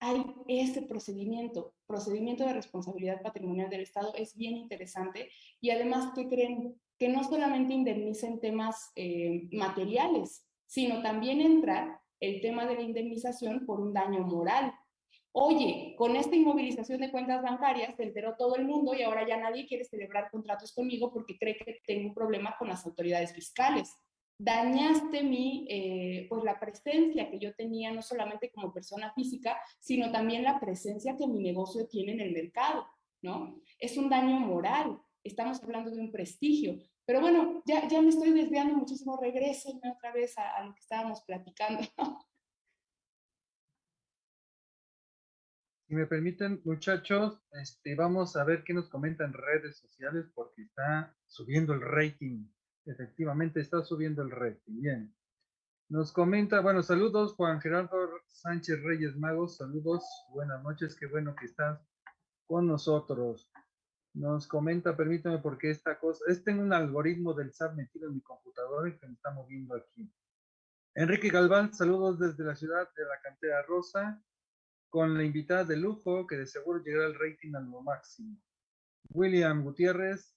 Speaker 6: Hay ese procedimiento, procedimiento de responsabilidad patrimonial del Estado, es bien interesante y además, ¿qué creen? Que no solamente indemnicen temas eh, materiales, sino también entra el tema de la indemnización por un daño moral. Oye, con esta inmovilización de cuentas bancarias se enteró todo el mundo y ahora ya nadie quiere celebrar contratos conmigo porque cree que tengo un problema con las autoridades fiscales. Dañaste mi, eh, pues la presencia que yo tenía no solamente como persona física, sino también la presencia que mi negocio tiene en el mercado, ¿no? Es un daño moral, estamos hablando de un prestigio. Pero bueno, ya, ya me estoy desviando muchísimo, regrésenme otra vez a, a lo que estábamos platicando.
Speaker 3: Si me permiten, muchachos, este, vamos a ver qué nos comentan redes sociales porque está subiendo el rating. Efectivamente, está subiendo el rating. Bien. Nos comenta, bueno, saludos Juan Gerardo Sánchez Reyes Magos, saludos, buenas noches, qué bueno que estás con nosotros. Nos comenta, permítame porque esta cosa, es tengo un algoritmo del SAT metido en mi computadora que me está moviendo aquí. Enrique Galván, saludos desde la ciudad de la cantera rosa con la invitada de lujo que de seguro llegará al rating a lo máximo. William Gutiérrez,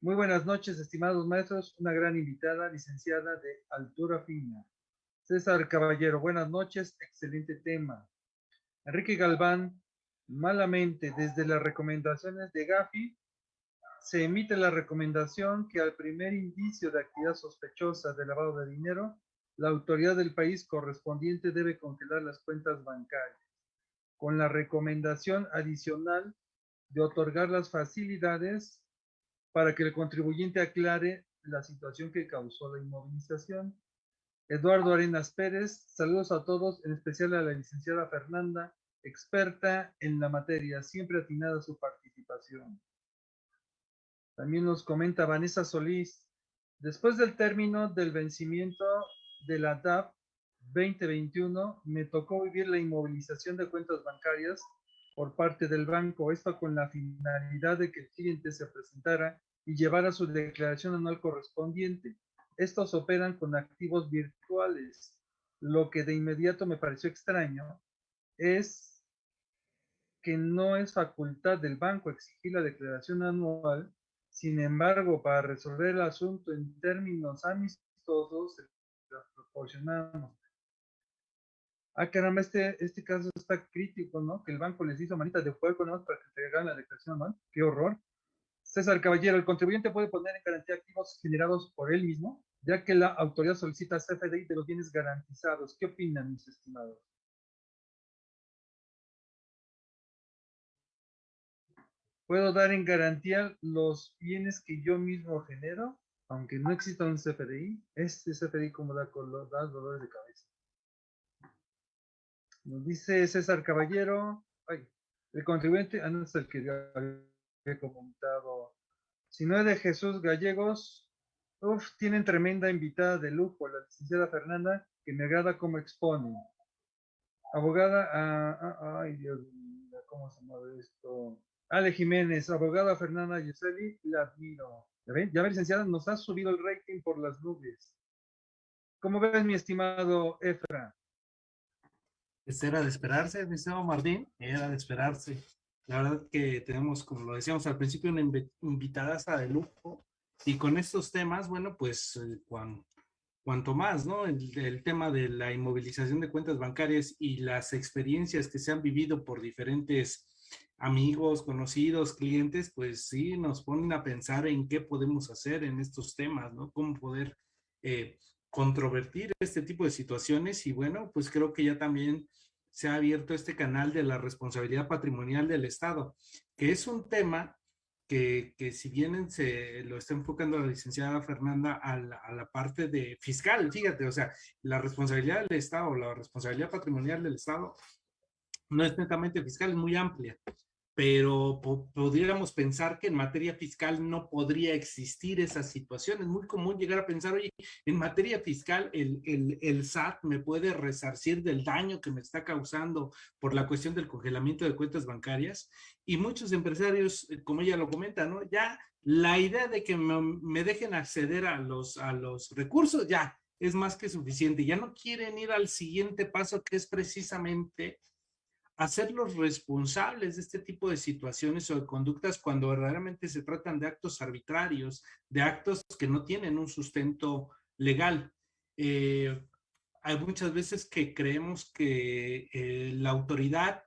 Speaker 3: muy buenas noches, estimados maestros, una gran invitada, licenciada de altura fina. César Caballero, buenas noches, excelente tema. Enrique Galván, malamente, desde las recomendaciones de Gafi, se emite la recomendación que al primer indicio de actividad sospechosa de lavado de dinero, la autoridad del país correspondiente debe congelar las cuentas bancarias con la recomendación adicional de otorgar las facilidades para que el contribuyente aclare la situación que causó la inmovilización. Eduardo Arenas Pérez, saludos a todos, en especial a la licenciada Fernanda, experta en la materia, siempre atinada su participación. También nos comenta Vanessa Solís, después del término del vencimiento de la DAP 2021 me tocó vivir la inmovilización de cuentas bancarias por parte del banco, esto con la finalidad de que el cliente se presentara y llevara su declaración anual correspondiente. Estos operan con activos virtuales. Lo que de inmediato me pareció extraño es que no es facultad del banco exigir la declaración anual, sin embargo, para resolver el asunto en términos amistosos, proporcionamos. Ah, caramba, este, este caso está crítico, ¿no? Que el banco les hizo manita de fuego, ¿no? Para que entregaran la declaración anual. ¡Qué horror! César Caballero, el contribuyente puede poner en garantía activos generados por él mismo, ya que la autoridad solicita CFDI de los bienes garantizados. ¿Qué opinan, mis estimados? ¿Puedo dar en garantía los bienes que yo mismo genero, aunque no exista un CFDI? Este CFDI como da, da dolores de cabeza. Nos dice César Caballero, ay, el contribuyente, ah, no es el que había comentado. Si no es de Jesús Gallegos, uf, tienen tremenda invitada de lujo, la licenciada Fernanda, que me agrada cómo expone. Abogada, ah, ah, ay Dios mío, ¿cómo se llama esto? Ale Jiménez, abogada Fernanda Yuseli, la admiro. ¿Ya ven? Ya ven, licenciada, nos ha subido el rating por las nubes. ¿Cómo ves, mi estimado Efra?
Speaker 5: Pues era de esperarse, estimado Martín, era de esperarse. La verdad que tenemos, como lo decíamos al principio, una invitada de lujo. Y con estos temas, bueno, pues eh, cuanto más, ¿no? El, el, tema de la inmovilización de cuentas bancarias y las experiencias que se han vivido por diferentes amigos, conocidos, clientes, pues sí, nos ponen a pensar en qué podemos hacer en estos temas, ¿no? Cómo poder eh, controvertir este tipo de situaciones y bueno, pues creo que ya también se ha abierto este canal de la responsabilidad patrimonial del Estado, que es un tema que, que si bien se lo está enfocando la licenciada Fernanda a la, parte de fiscal, fíjate, o sea, la responsabilidad del Estado, la responsabilidad patrimonial del Estado no es netamente fiscal, es muy amplia pero pudiéramos pensar que en materia fiscal no podría existir esa situación. Es muy común llegar a pensar, oye, en materia fiscal el, el, el, SAT me puede resarcir del daño que me está causando por la cuestión del congelamiento de cuentas bancarias. Y muchos empresarios, eh, como ella lo comenta, ¿no? Ya la idea de que me, me dejen acceder a los, a los recursos, ya es más que suficiente. Ya no quieren ir al siguiente paso, que es precisamente hacerlos responsables de este tipo de situaciones o de conductas cuando verdaderamente se tratan de actos arbitrarios, de actos que no tienen un sustento legal. Eh, hay muchas veces que creemos que eh, la autoridad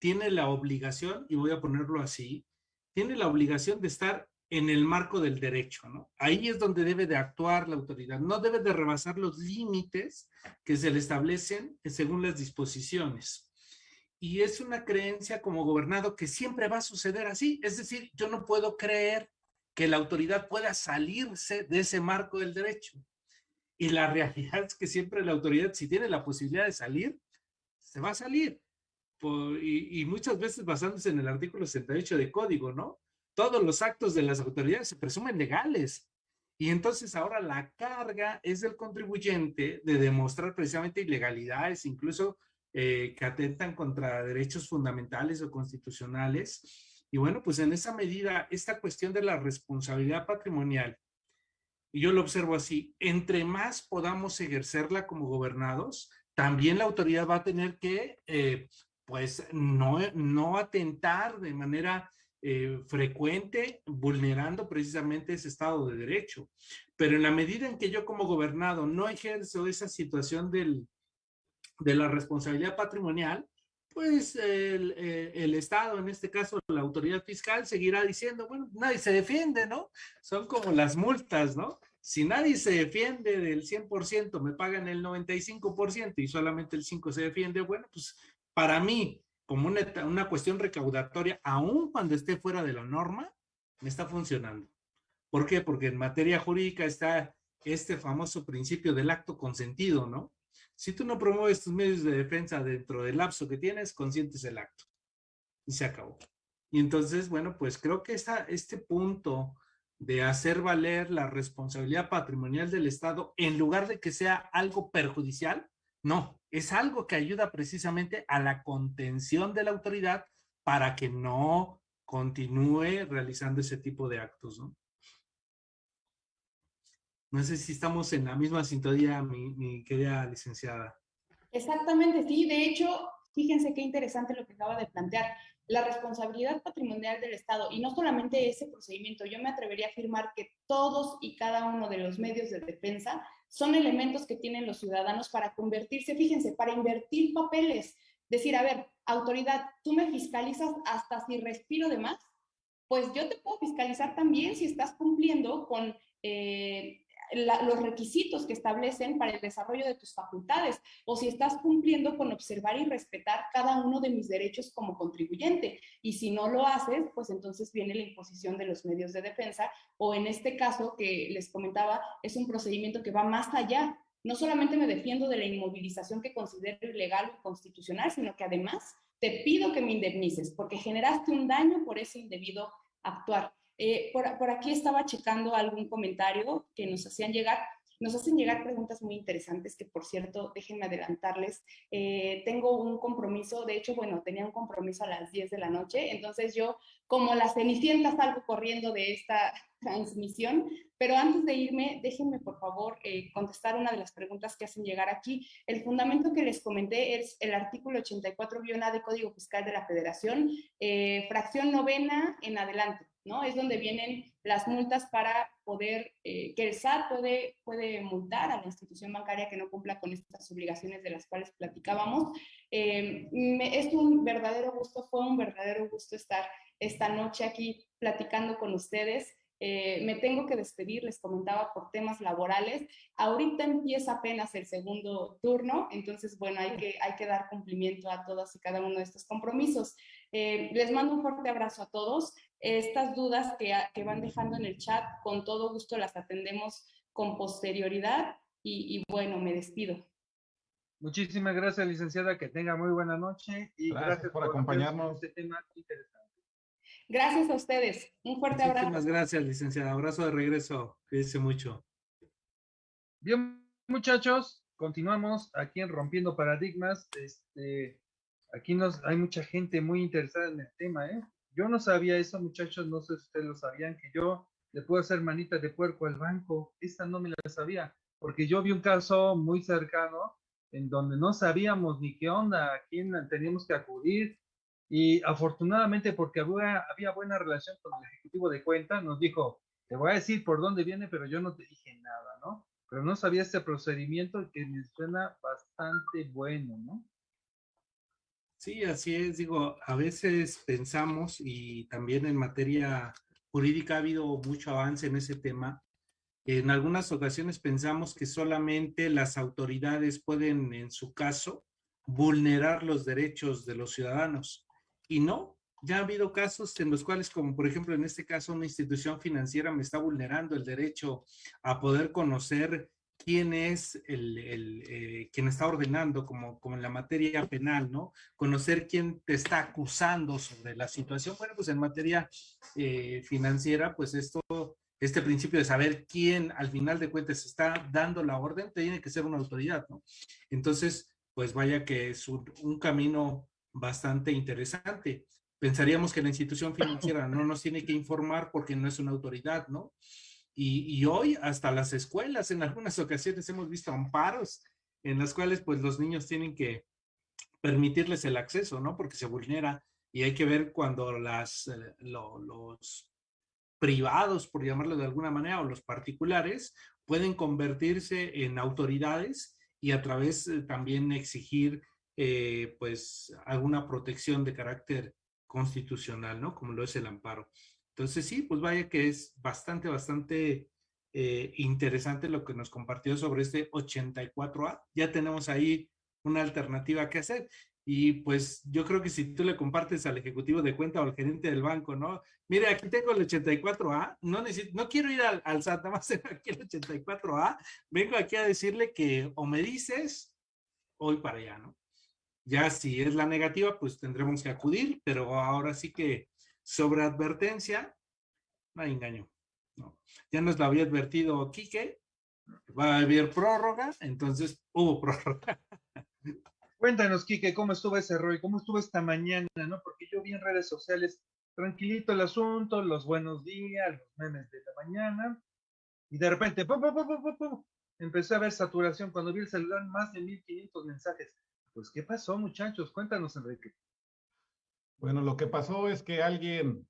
Speaker 5: tiene la obligación, y voy a ponerlo así, tiene la obligación de estar en el marco del derecho, ¿no? Ahí es donde debe de actuar la autoridad, no debe de rebasar los límites que se le establecen según las disposiciones y es una creencia como gobernado que siempre va a suceder así. Es decir, yo no puedo creer que la autoridad pueda salirse de ese marco del derecho. Y la realidad es que siempre la autoridad, si tiene la posibilidad de salir, se va a salir. y, muchas veces basándose en el artículo 68 de código, ¿no? Todos los actos de las autoridades se presumen legales. Y entonces ahora la carga es del contribuyente de demostrar precisamente ilegalidades, incluso eh, que atentan contra derechos fundamentales o constitucionales. Y bueno, pues en esa medida, esta cuestión de la responsabilidad patrimonial, yo lo observo así, entre más podamos ejercerla como gobernados, también la autoridad va a tener que, eh, pues, no, no atentar de manera eh, frecuente, vulnerando precisamente ese Estado de Derecho. Pero en la medida en que yo como gobernado no ejerzo esa situación del, de la responsabilidad patrimonial, pues el, eh, el, Estado, en este caso la autoridad fiscal, seguirá diciendo, bueno, nadie se defiende, ¿no? Son como las multas, ¿no? Si nadie se defiende del 100%, me pagan el 95% y solamente el 5% se defiende, bueno, pues para mí, como una, una cuestión recaudatoria, aun cuando esté fuera de la norma, me está funcionando. ¿Por qué? Porque en materia jurídica está este famoso principio del acto consentido, ¿no? Si tú no promueves tus medios de defensa dentro del lapso que tienes, consientes el acto. Y se acabó. Y entonces, bueno, pues creo que esta, este punto de hacer valer la responsabilidad patrimonial del Estado en lugar de que sea algo perjudicial, no, es algo que ayuda precisamente a la contención de la autoridad para que no continúe realizando ese tipo de actos, ¿no? No sé si estamos en la misma sintonía, mi, querida licenciada.
Speaker 6: Exactamente, sí. De hecho, fíjense qué interesante lo que acaba de plantear. La responsabilidad patrimonial del Estado, y no solamente ese procedimiento, yo me atrevería a afirmar que todos y cada uno de los medios de defensa son elementos que tienen los ciudadanos para convertirse, fíjense, para invertir papeles. Decir, a ver, autoridad, tú me fiscalizas hasta si respiro de más, pues yo te puedo fiscalizar también si estás cumpliendo con eh, los requisitos que establecen para el desarrollo de tus facultades o si estás cumpliendo con observar y respetar cada uno de mis derechos como contribuyente. Y si no lo haces, pues entonces viene la imposición de los medios de defensa o en este caso que les comentaba, es un procedimiento que va más allá. No solamente me defiendo de la inmovilización que considero ilegal o constitucional, sino que además te pido que me indemnices porque generaste un daño por ese indebido actuar. Eh, por, aquí estaba checando algún comentario que nos hacían llegar. Nos hacen llegar preguntas muy interesantes que, por cierto, déjenme adelantarles. Eh, tengo un compromiso, de hecho, bueno, tenía un compromiso a las 10 de la noche, entonces yo, como la cenicienta, salgo corriendo de esta transmisión, pero antes de irme, déjenme, por favor, eh, contestar una de las preguntas que hacen llegar aquí. El fundamento que les comenté es el artículo 84-A de Código Fiscal de la Federación, fracción novena en adelante. ¿No? Es donde vienen las multas para poder, eh, que el SAT puede, puede multar a la institución bancaria que no cumpla con estas obligaciones de las cuales platicábamos. Eh, es un verdadero gusto, fue un verdadero gusto estar esta noche aquí platicando con ustedes. Eh, me tengo que despedir, les comentaba por temas laborales. Ahorita empieza apenas el segundo turno, entonces, bueno, hay que, hay que dar cumplimiento a todos y cada uno de estos compromisos. Les mando un fuerte abrazo a todos. Estas dudas que, que, van dejando en el chat, con todo gusto las atendemos con posterioridad y, bueno, me despido.
Speaker 3: Muchísimas gracias, licenciada, que tenga muy buena noche y
Speaker 4: gracias, por, acompañarnos. Este tema
Speaker 6: interesante. Gracias a ustedes. Un fuerte abrazo.
Speaker 5: Muchísimas gracias, licenciada. Abrazo de regreso. Cuídense mucho.
Speaker 3: Bien, muchachos, continuamos aquí en Rompiendo Paradigmas. Este, aquí nos, hay mucha gente muy interesada en el tema, ¿eh? Yo no sabía eso, muchachos, no sé si ustedes lo sabían, que yo le puedo hacer manita de puerco al banco. Esta no me la sabía, porque yo vi un caso muy cercano en donde no sabíamos ni qué onda, a quién teníamos que acudir. Y afortunadamente, porque había, había buena relación con el ejecutivo de cuenta, nos dijo, te voy a decir por dónde viene, pero yo no te dije nada, ¿no? Pero no sabía este procedimiento que me suena bastante bueno, ¿no?
Speaker 5: Sí, así es. Digo, a veces pensamos y también en materia jurídica ha habido mucho avance en ese tema. En algunas ocasiones pensamos que solamente las autoridades pueden, en su caso, vulnerar los derechos de los ciudadanos. Y no, ya ha habido casos en los cuales, como por ejemplo en este caso, una institución financiera me está vulnerando el derecho a poder conocer quién es el, el eh, quien está ordenando, como, como en la materia penal, ¿no? Conocer quién te está acusando sobre la situación. Bueno, pues en materia eh, financiera, pues esto, este principio de saber quién al final de cuentas está dando la orden, tiene que ser una autoridad, ¿no? Entonces, pues vaya que es un, un camino bastante interesante. Pensaríamos que la institución financiera no nos tiene que informar porque no es una autoridad, ¿no? Y, hoy hasta las escuelas, en algunas ocasiones hemos visto amparos en las cuales pues los niños tienen que permitirles el acceso, ¿no? Porque se vulnera y hay que ver cuando las, eh, los privados, por llamarlo de alguna manera, o los particulares, pueden convertirse en autoridades y a través eh, también exigir eh, pues alguna protección de carácter constitucional, ¿no? Como lo es el amparo. Entonces sí, pues vaya que es bastante, bastante eh, interesante lo que nos compartió sobre este 84A. Ya tenemos ahí una alternativa que hacer. Y pues yo creo que si tú le compartes al ejecutivo de cuenta o al gerente del banco, ¿no? Mire, aquí tengo el 84A, no, necesito, no quiero ir al, al SAT, nada más aquí el 84A, vengo aquí a decirle que o me dices, voy para allá, ¿no? Ya si es la negativa, pues tendremos que acudir, pero ahora sí que sobre advertencia, no hay engaño. Ya nos lo había advertido Quique, va a haber prórroga, entonces hubo prórroga.
Speaker 3: Cuéntanos, Quique, ¿cómo estuvo ese rol? ¿Cómo estuvo esta mañana? ¿no? Porque yo vi en redes sociales tranquilito el asunto, los buenos días, los memes de la mañana, y de repente, ¡pum, pum, pum, pum, empecé a ver saturación. Cuando vi el celular, más de 1500 mensajes. Pues, ¿qué pasó, muchachos? Cuéntanos, Enrique.
Speaker 4: Bueno, lo que pasó es que alguien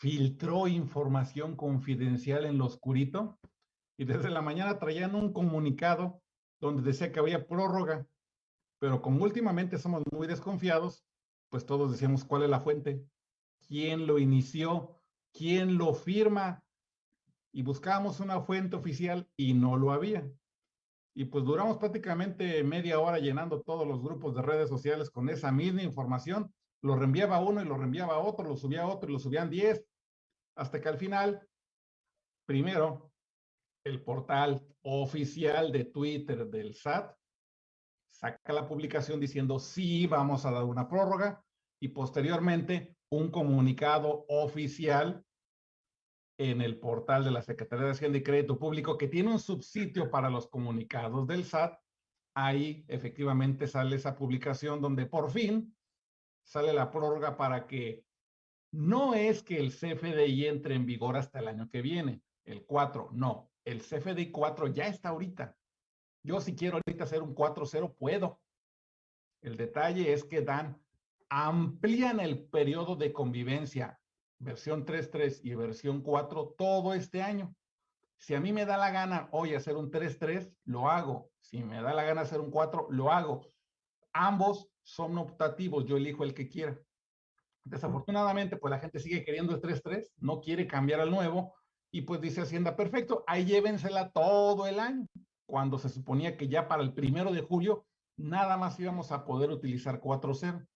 Speaker 4: filtró información confidencial en lo oscurito y desde la mañana traían un comunicado donde decía que había prórroga, pero como últimamente somos muy desconfiados, pues todos decíamos cuál es la fuente, quién lo inició, quién lo firma, y buscábamos una fuente oficial y no lo había. Y pues duramos prácticamente media hora llenando todos los grupos de redes sociales con esa misma información. Lo reenviaba uno y lo reenviaba otro, lo subía otro y lo subían diez, hasta que al final, primero, el portal oficial de Twitter del SAT saca la publicación diciendo sí, vamos a dar una prórroga y posteriormente un comunicado oficial en el portal de la Secretaría de Hacienda y Crédito Público que tiene un subsitio para los comunicados del SAT. Ahí efectivamente sale esa publicación donde por fin sale la prórroga para que no es que el CFDI entre en vigor hasta el año que viene, el 4, no, el CFDI 4 ya está ahorita. Yo si quiero ahorita hacer un 4.0 puedo. El detalle es que dan, amplían el periodo de convivencia versión 3.3 y versión 4 todo este año. Si a mí me da la gana hoy hacer un 3.3, lo hago. Si me da la gana hacer un 4, lo hago. Ambos son optativos, yo elijo el que quiera. Desafortunadamente, pues la gente sigue queriendo el 3.3, no quiere cambiar al nuevo y pues dice Hacienda, perfecto, ahí llévensela todo el año, cuando se suponía que ya para el primero de julio nada más íbamos a poder utilizar 4.0.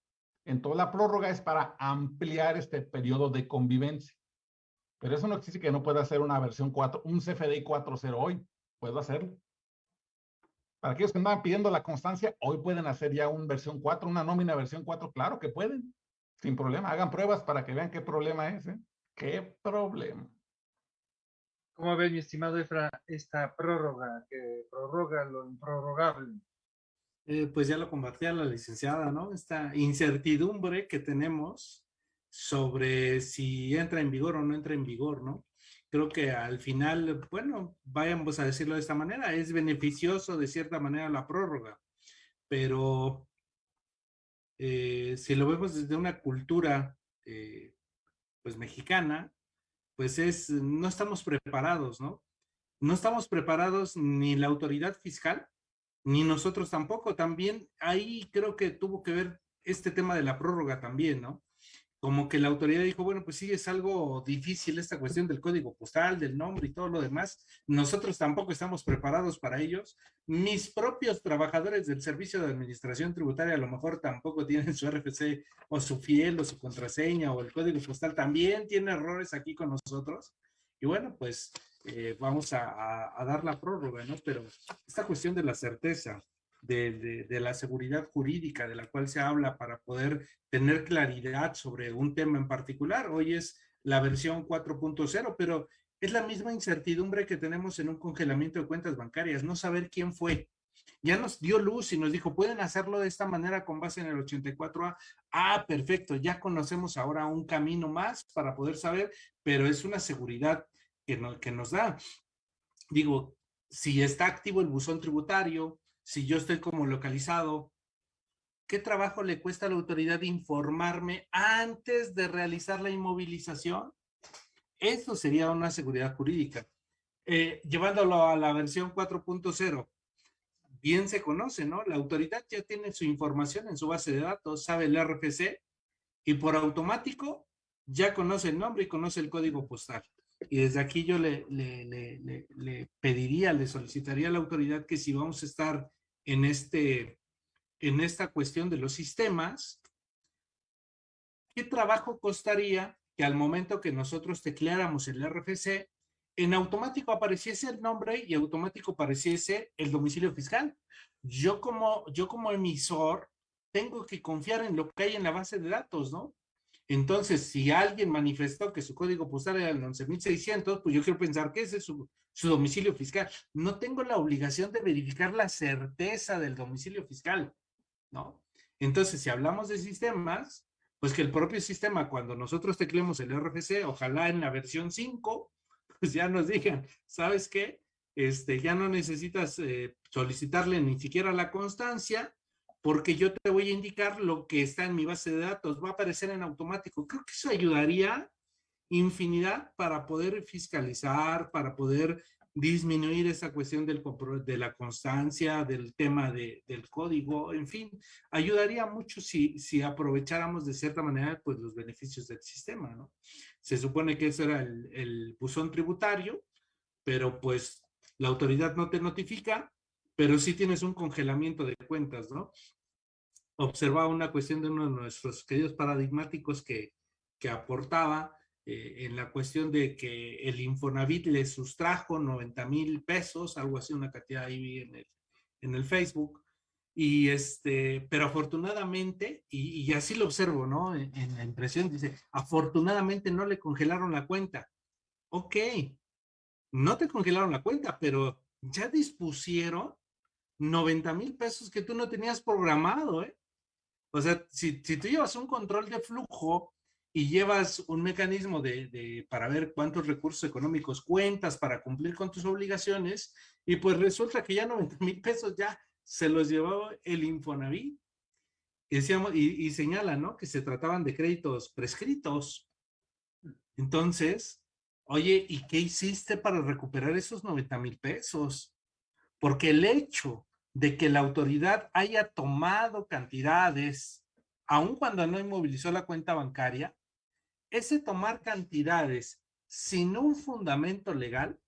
Speaker 4: Entonces la prórroga es para ampliar este periodo de convivencia. Pero eso no existe que no pueda hacer una versión 4, un CFDI 4.0 hoy. Puedo hacerlo. Para aquellos que andaban pidiendo la constancia, hoy pueden hacer ya una versión 4, una nómina versión 4. Claro que pueden. Sin problema. Hagan pruebas para que vean qué problema es. ¿eh? ¿Qué problema?
Speaker 3: ¿Cómo ves, mi estimado Efra, esta prórroga que prorroga lo improrrogable?
Speaker 5: Eh, pues ya lo compartía la licenciada, ¿no? Esta incertidumbre que tenemos sobre si entra en vigor o no entra en vigor, ¿no? Creo que al final, bueno, vayamos a decirlo de esta manera, es beneficioso de cierta manera la prórroga, pero eh, si lo vemos desde una cultura, eh, pues mexicana, pues es, no estamos preparados, ¿no? No estamos preparados ni la autoridad fiscal, ni nosotros tampoco. También ahí creo que tuvo que ver este tema de la prórroga también, ¿no? Como que la autoridad dijo, bueno, pues sí, es algo difícil esta cuestión del código postal, del nombre y todo lo demás. Nosotros tampoco estamos preparados para ellos. Mis propios trabajadores del Servicio de Administración Tributaria a lo mejor tampoco tienen su RFC o su fiel o su contraseña o el código postal. También tiene errores aquí con nosotros. Y bueno, pues eh, vamos a, dar la prórroga, ¿no? Pero esta cuestión de la certeza, de, de, la seguridad jurídica de la cual se habla para poder tener claridad sobre un tema en particular, hoy es la versión 4.0, pero es la misma incertidumbre que tenemos en un congelamiento de cuentas bancarias, no saber quién fue. Ya nos dio luz y nos dijo, pueden hacerlo de esta manera con base en el 84A. Ah, perfecto, ya conocemos ahora un camino más para poder saber, pero es una seguridad que, nos da. Digo, si está activo el buzón tributario, si yo estoy como localizado, ¿qué trabajo le cuesta a la autoridad informarme antes de realizar la inmovilización? Eso sería una seguridad jurídica. Eh, llevándolo a la versión 4.0, bien se conoce, ¿no? La autoridad ya tiene su información en su base de datos, sabe el RFC y por automático ya conoce el nombre y conoce el código postal. Y desde aquí yo le, le, pediría, le solicitaría a la autoridad que si vamos a estar en, este, en esta cuestión de los sistemas, ¿qué trabajo costaría que al momento que nosotros tecleáramos el RFC, en automático apareciese el nombre y automático apareciese el domicilio fiscal? Yo como, yo como emisor tengo que confiar en lo que hay en la base de datos, ¿no? Entonces, si alguien manifestó que su código postal era el 11.600, pues yo quiero pensar que ese es su, domicilio fiscal. No tengo la obligación de verificar la certeza del domicilio fiscal, ¿no? Entonces, si hablamos de sistemas, pues que el propio sistema, cuando nosotros tecleemos el RFC, ojalá en la versión 5, pues ya nos digan, ¿sabes qué? Este, ya no necesitas eh, solicitarle ni siquiera la constancia, porque yo te voy a indicar lo que está en mi base de datos, va a aparecer en automático. Creo que eso ayudaría infinidad para poder fiscalizar, para poder disminuir esa cuestión del, de la constancia, del tema de, del código, en fin, ayudaría mucho si, si aprovecháramos de cierta manera pues los beneficios del sistema, ¿no? Se supone que ese era el, el buzón tributario, pero pues la autoridad no te notifica, pero sí tienes un congelamiento de cuentas, ¿no? Observaba una cuestión de uno de nuestros queridos paradigmáticos que, que aportaba, eh, en la cuestión de que el Infonavit le sustrajo 90 mil pesos, algo así, una cantidad ahí en el, en el Facebook. Y este, pero afortunadamente, y, así lo observo, ¿no? En, en, la impresión dice, afortunadamente no le congelaron la cuenta. Ok, no te congelaron la cuenta, pero ya dispusieron 90 mil pesos que tú no tenías programado, ¿eh? O sea, si, si tú llevas un control de flujo y llevas un mecanismo de, de, para ver cuántos recursos económicos cuentas para cumplir con tus obligaciones, y pues resulta que ya 90 mil pesos ya se los llevó el Infonavit. Decíamos, y, y señala, ¿no? Que se trataban de créditos prescritos. Entonces, oye, ¿y qué hiciste para recuperar esos 90 mil pesos? Porque el hecho de que la autoridad haya tomado cantidades, aun cuando no inmovilizó la cuenta bancaria, ese tomar cantidades sin un fundamento legal,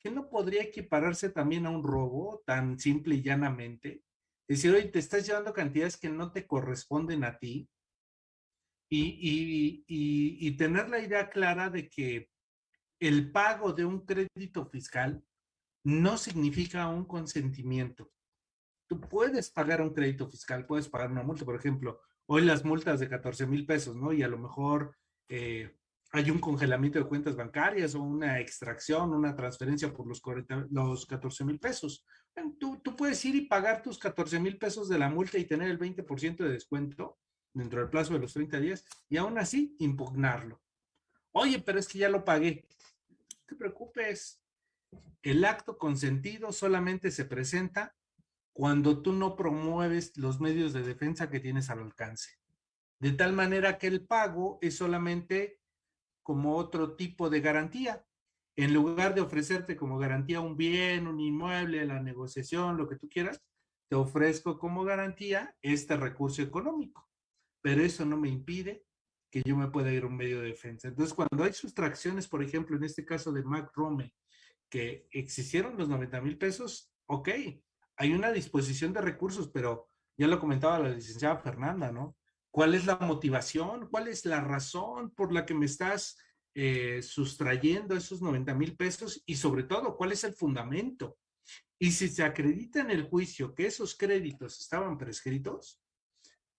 Speaker 5: que no podría equipararse también a un robo tan simple y llanamente. Es decir, oye, te estás llevando cantidades que no te corresponden a ti y, y, y, y tener la idea clara de que el pago de un crédito fiscal no significa un consentimiento. Tú puedes pagar un crédito fiscal, puedes pagar una multa, por ejemplo, hoy las multas de 14 mil pesos, ¿no? Y a lo mejor eh, hay un congelamiento de cuentas bancarias o una extracción, una transferencia por los, 40, los 14 mil pesos. Tú, tú, puedes ir y pagar tus 14 mil pesos de la multa y tener el 20% de descuento dentro del plazo de los 30 días y aún así impugnarlo. Oye, pero es que ya lo pagué. No te preocupes. El acto consentido solamente se presenta cuando tú no promueves los medios de defensa que tienes al alcance. De tal manera que el pago es solamente como otro tipo de garantía. En lugar de ofrecerte como garantía un bien, un inmueble, la negociación, lo que tú quieras, te ofrezco como garantía este recurso económico. Pero eso no me impide que yo me pueda ir a un medio de defensa. Entonces, cuando hay sustracciones, por ejemplo, en este caso de Mac Rome, que existieron los 90 mil pesos, ok, hay una disposición de recursos, pero ya lo comentaba la licenciada Fernanda, ¿no? ¿Cuál es la motivación? ¿Cuál es la razón por la que me estás eh, sustrayendo esos 90 mil pesos? Y sobre todo, ¿cuál es el fundamento? Y si se acredita en el juicio que esos créditos estaban prescritos,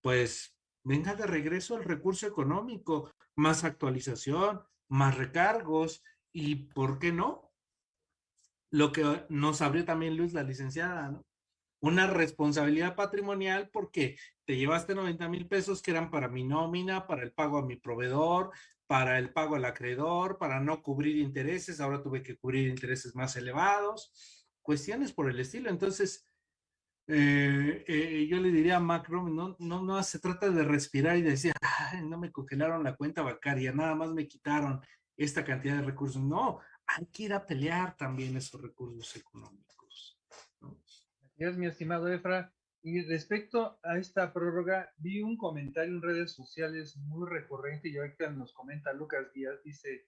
Speaker 5: pues venga de regreso el recurso económico, más actualización, más recargos y, ¿por qué no? Lo que nos abrió también Luz, la licenciada, ¿no? una responsabilidad patrimonial porque te llevaste 90 mil pesos que eran para mi nómina, para el pago a mi proveedor, para el pago al acreedor, para no cubrir intereses, ahora tuve que cubrir intereses más elevados, cuestiones por el estilo. Entonces, eh, eh, yo le diría a Macro, no, no, no se trata de respirar y decir, no me congelaron la cuenta bancaria, nada más me quitaron esta cantidad de recursos. No, hay que ir a pelear también esos recursos económicos. ¿no?
Speaker 3: Mi estimado Efra. Y respecto a esta prórroga, vi un comentario en redes sociales muy recurrente y ahorita nos comenta Lucas Díaz, dice,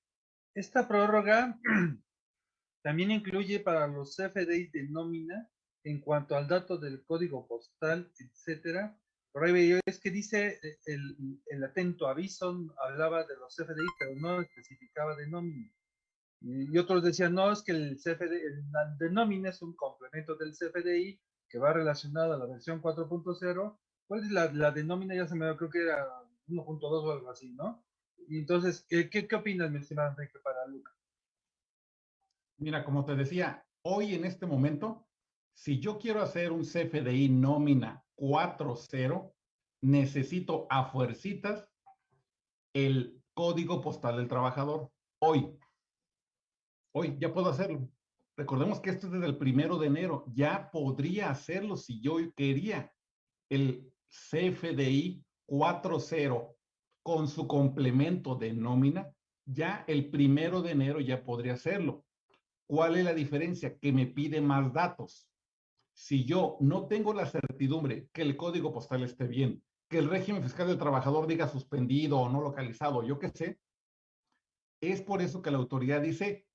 Speaker 3: esta prórroga también incluye para los CFDI de nómina en cuanto al dato del código postal, etcétera. Por ahí es que dice el, el atento aviso, hablaba de los CFDI, pero no especificaba de nómina. Y otros decían, no, es que el CFDI, el de nómina es un complemento del CFDI que va relacionado a la versión 4.0. Pues la, la de nómina ya se me creo que era 1.2 o algo así, ¿no? Y entonces, ¿qué, qué, opinas, mi estimado Enrique, para Luca?
Speaker 4: Mira, como te decía, hoy en este momento, si yo quiero hacer un CFDI nómina 4.0, necesito a fuercitas el código postal del trabajador. Hoy. Hoy ya puedo hacerlo. Recordemos que esto es desde el primero de enero. Ya podría hacerlo si yo quería. El CFDI 4.0 con su complemento de nómina, ya el primero de enero ya podría hacerlo. ¿Cuál es la diferencia? Que me pide más datos. Si yo no tengo la certidumbre que el código postal esté bien, que el régimen fiscal del trabajador diga suspendido o no localizado, yo qué sé, es por eso que la autoridad dice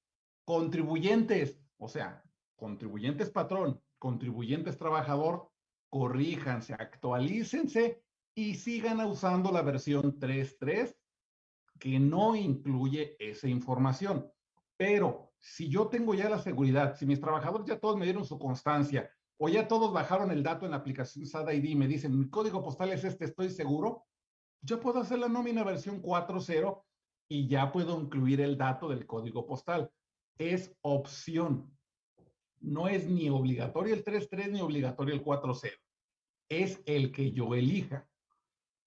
Speaker 4: contribuyentes, o sea, contribuyentes patrón, contribuyentes trabajador, corríjanse, actualícense y sigan usando la versión 3.3 que no incluye esa información. Pero si yo tengo ya la seguridad, si mis trabajadores ya todos me dieron su constancia o ya todos bajaron el dato en la aplicación SAD ID y me dicen, mi código postal es este, estoy seguro, yo puedo hacer la nómina versión 4.0 y ya puedo incluir el dato del código postal. Es opción. No es ni obligatorio el 3.3 ni obligatorio el 4.0. Es el que yo elija.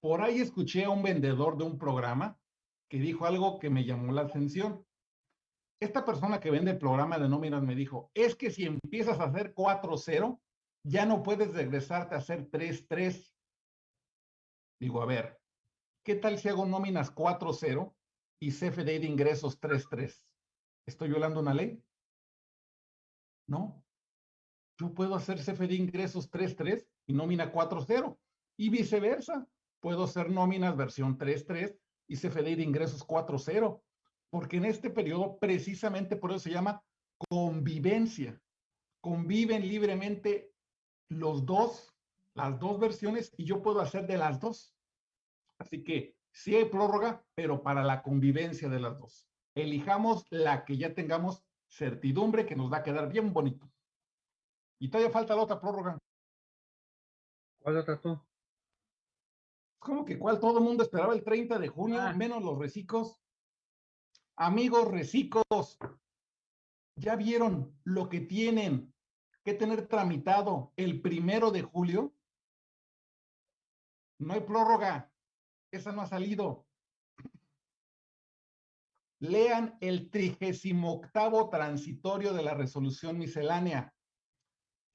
Speaker 4: Por ahí escuché a un vendedor de un programa que dijo algo que me llamó la atención. Esta persona que vende el programa de nóminas me dijo, es que si empiezas a hacer 4-0, ya no puedes regresarte a hacer 3-3. Digo, a ver, ¿qué tal si hago nóminas 4-0 y CFDI de ingresos 3-3? ¿Estoy violando una ley? No. Yo puedo hacer CFDI de ingresos 3-3 y nómina 4-0 y viceversa puedo hacer nóminas versión 3.3 y CFDI de ingresos 4.0, porque en este periodo precisamente por eso se llama convivencia. Conviven libremente los dos, las dos versiones y yo puedo hacer de las dos. Así que sí hay prórroga, pero para la convivencia de las dos. Elijamos la que ya tengamos certidumbre que nos va a quedar bien bonito. Y todavía falta la otra prórroga.
Speaker 3: ¿Cuál otra tú?
Speaker 4: como que cuál todo el mundo esperaba el 30 de junio, ah. menos los recicos. Amigos recicos, ¿ya vieron lo que tienen que tener tramitado el primero de julio? No hay prórroga, esa no ha salido. Lean el trigésimo octavo transitorio de la resolución miscelánea.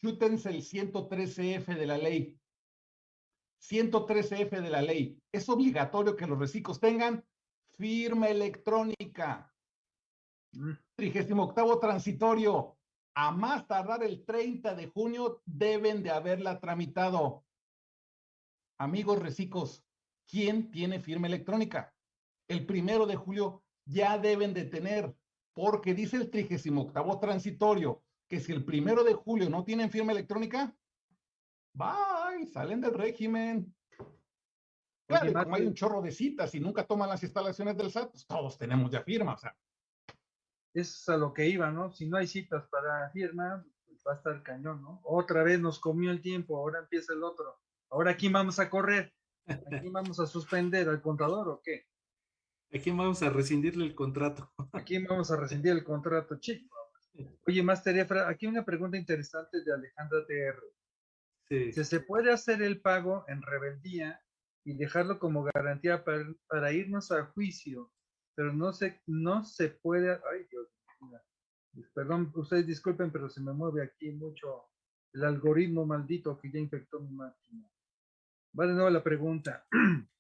Speaker 4: Chútense el 113F de la ley. 113F de la ley. Es obligatorio que los reciclos tengan firma electrónica. 38 transitorio. A más tardar el 30 de junio deben de haberla tramitado. Amigos reciclos, ¿quién tiene firma electrónica? El primero de julio ya deben de tener, porque dice el 38 transitorio que si el primero de julio no tienen firma electrónica, bye, salen del régimen. Claro, como hay un chorro de citas y nunca toman las instalaciones del SAT, pues todos tenemos ya firma, o sea.
Speaker 3: Es a lo que iba, ¿no? Si no hay citas para firma, pues va a estar cañón, ¿no? Otra vez nos comió el tiempo, ahora empieza el otro. Ahora, ¿a quién vamos a correr? ¿A quién vamos a suspender? ¿Al contador o qué?
Speaker 5: ¿A quién vamos a rescindirle el contrato?
Speaker 3: ¿A quién vamos a rescindir el contrato, chico? Oye, Master Efra, aquí una pregunta interesante de Alejandra TR. Si se puede hacer el pago en rebeldía y dejarlo como garantía para, irnos a juicio, pero no se, no se puede, ay Dios, perdón, ustedes disculpen, pero se me mueve aquí mucho el algoritmo maldito que ya infectó mi máquina. Va de nuevo la pregunta.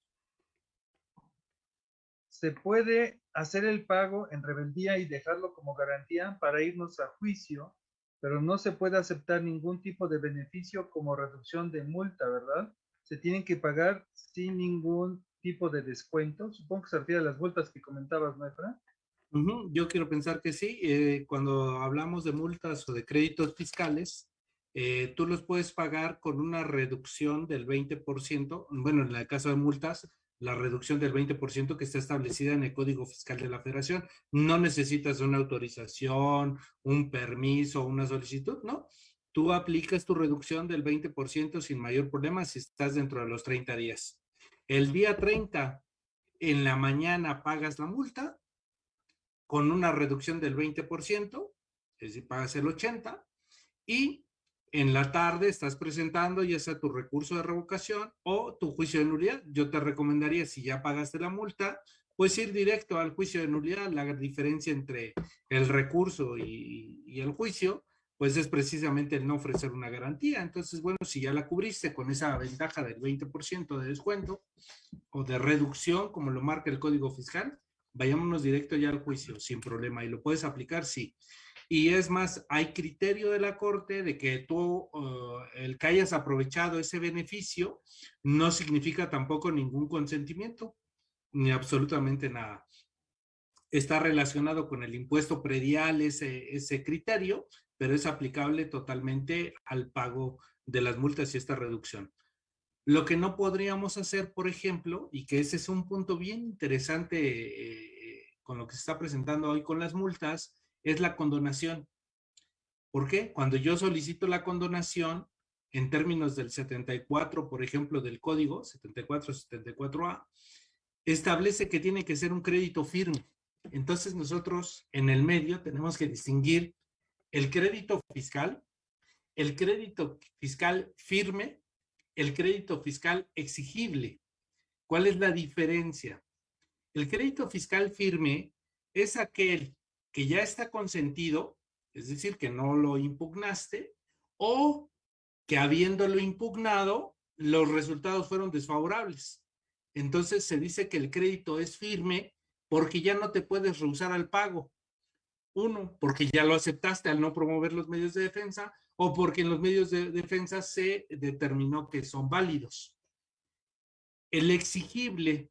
Speaker 3: ¿Se puede hacer el pago en rebeldía y dejarlo como garantía para irnos a juicio pero no se puede aceptar ningún tipo de beneficio como reducción de multa, ¿verdad? Se tienen que pagar sin ningún tipo de descuento. Supongo que se refiere a las multas que comentabas, ¿no, Efra?
Speaker 5: Yo quiero pensar que sí. Eh, cuando hablamos de multas o de créditos fiscales, eh, tú los puedes pagar con una reducción del 20%. Bueno, en el caso de multas, la reducción del 20% que está establecida en el Código Fiscal de la Federación. No necesitas una autorización, un permiso, una solicitud, ¿no? Tú aplicas tu reducción del 20% sin mayor problema si estás dentro de los 30 días. El día 30, en la mañana pagas la multa con una reducción del 20%, es decir, pagas el 80%, y en la tarde estás presentando ya sea tu recurso de revocación o tu juicio de nulidad. Yo te recomendaría, si ya pagaste la multa, pues ir directo al juicio de nulidad. La diferencia entre el recurso y, y el juicio pues es precisamente el no ofrecer una garantía. Entonces, bueno, si ya la cubriste con esa ventaja del 20% de descuento o de reducción, como lo marca el Código Fiscal, vayámonos directo ya al juicio, sin problema. Y lo puedes aplicar, sí. Y es más, hay criterio de la Corte de que tú, uh, el que hayas aprovechado ese beneficio, no significa tampoco ningún consentimiento, ni absolutamente nada. Está relacionado con el impuesto predial ese, ese criterio, pero es aplicable totalmente al pago de las multas y esta reducción. Lo que no podríamos hacer, por ejemplo, y que ese es un punto bien interesante eh, con lo que se está presentando hoy con las multas, es la condonación. ¿Por qué? Cuando yo solicito la condonación, en términos del 74, por ejemplo, del código, 74-74A, establece que tiene que ser un crédito firme. Entonces nosotros en el medio tenemos que distinguir el crédito fiscal, el crédito fiscal firme, el crédito fiscal exigible. ¿Cuál es la diferencia? El crédito fiscal firme es aquel que ya está consentido, es decir, que no lo impugnaste, o que habiéndolo impugnado, los resultados fueron desfavorables. Entonces se dice que el crédito es firme porque ya no te puedes rehusar al pago. Uno, porque ya lo aceptaste al no promover los medios de defensa o porque en los medios de defensa se determinó que son válidos. El exigible.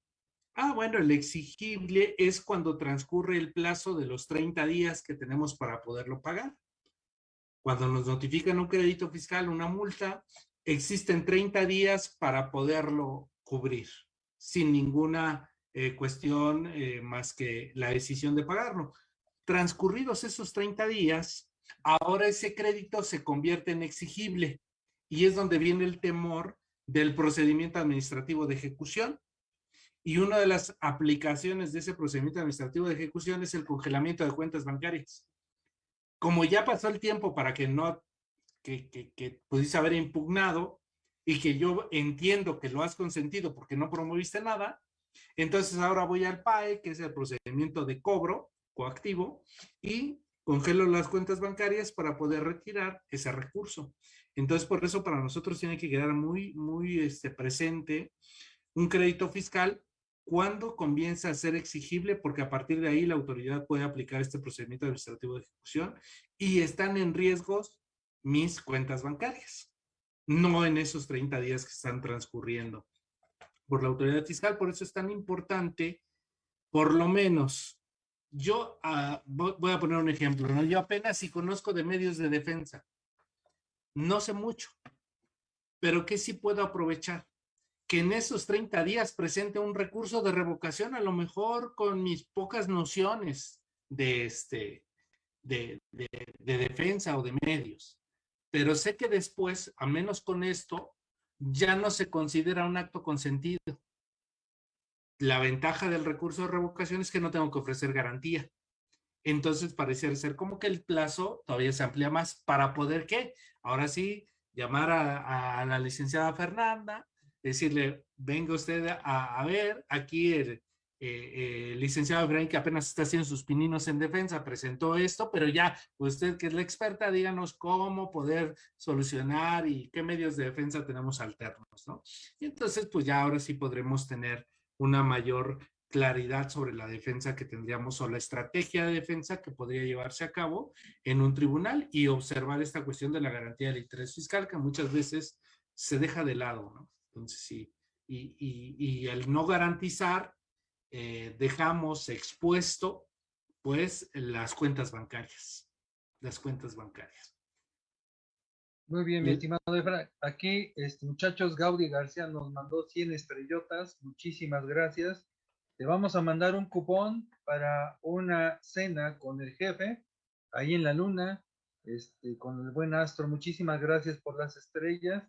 Speaker 5: Ah, bueno, el exigible es cuando transcurre el plazo de los 30 días que tenemos para poderlo pagar. Cuando nos notifican un crédito fiscal, una multa, existen 30 días para poderlo cubrir sin ninguna eh, cuestión eh, más que la decisión de pagarlo. Transcurridos esos 30 días, ahora ese crédito se convierte en exigible y es donde viene el temor del procedimiento administrativo de ejecución. Y una de las aplicaciones de ese procedimiento administrativo de ejecución es el congelamiento de cuentas bancarias. Como ya pasó el tiempo para que no, que, que, que pudiese haber impugnado y que yo entiendo que lo has consentido porque no promoviste nada, entonces ahora voy al PAE, que es el procedimiento de cobro, coactivo y congelo las cuentas bancarias para poder retirar ese recurso. Entonces, por eso para nosotros tiene que quedar muy, muy este, presente un crédito fiscal cuando comienza a ser exigible, porque a partir de ahí la autoridad puede aplicar este procedimiento administrativo de ejecución y están en riesgos mis cuentas bancarias, no en esos 30 días que están transcurriendo por la autoridad fiscal. Por eso es tan importante, por lo menos, yo ah, voy a poner un ejemplo, ¿no? Yo apenas si conozco de medios de defensa. No sé mucho, pero que sí puedo aprovechar. Que en esos 30 días presente un recurso de revocación, a lo mejor con mis pocas nociones de, este, de, de, de defensa o de medios. Pero sé que después, a menos con esto, ya no se considera un acto consentido la ventaja del recurso de revocación es que no tengo que ofrecer garantía. Entonces parece ser como que el plazo todavía se amplía más para poder ¿qué? Ahora sí, llamar a, la licenciada Fernanda, decirle, venga usted a, ver, aquí el eh, eh, licenciado Efraín que apenas está haciendo sus pininos en defensa, presentó esto, pero ya usted que es la experta, díganos cómo poder solucionar y qué medios de defensa tenemos alternos, ¿no? Y entonces, pues ya ahora sí podremos tener una mayor claridad sobre la defensa que tendríamos o la estrategia de defensa que podría llevarse a cabo en un tribunal y observar esta cuestión de la garantía del interés fiscal que muchas veces se deja de lado, ¿no? Entonces, sí, y, y, el no garantizar, eh, dejamos expuesto, pues, las cuentas bancarias, las cuentas bancarias.
Speaker 3: Muy bien, mi estimado Efra. Aquí, este, muchachos, Gaudi García nos mandó 100 estrellotas. Muchísimas gracias. Te vamos a mandar un cupón para una cena con el jefe, ahí en la luna, este, con el buen astro. Muchísimas gracias por las estrellas.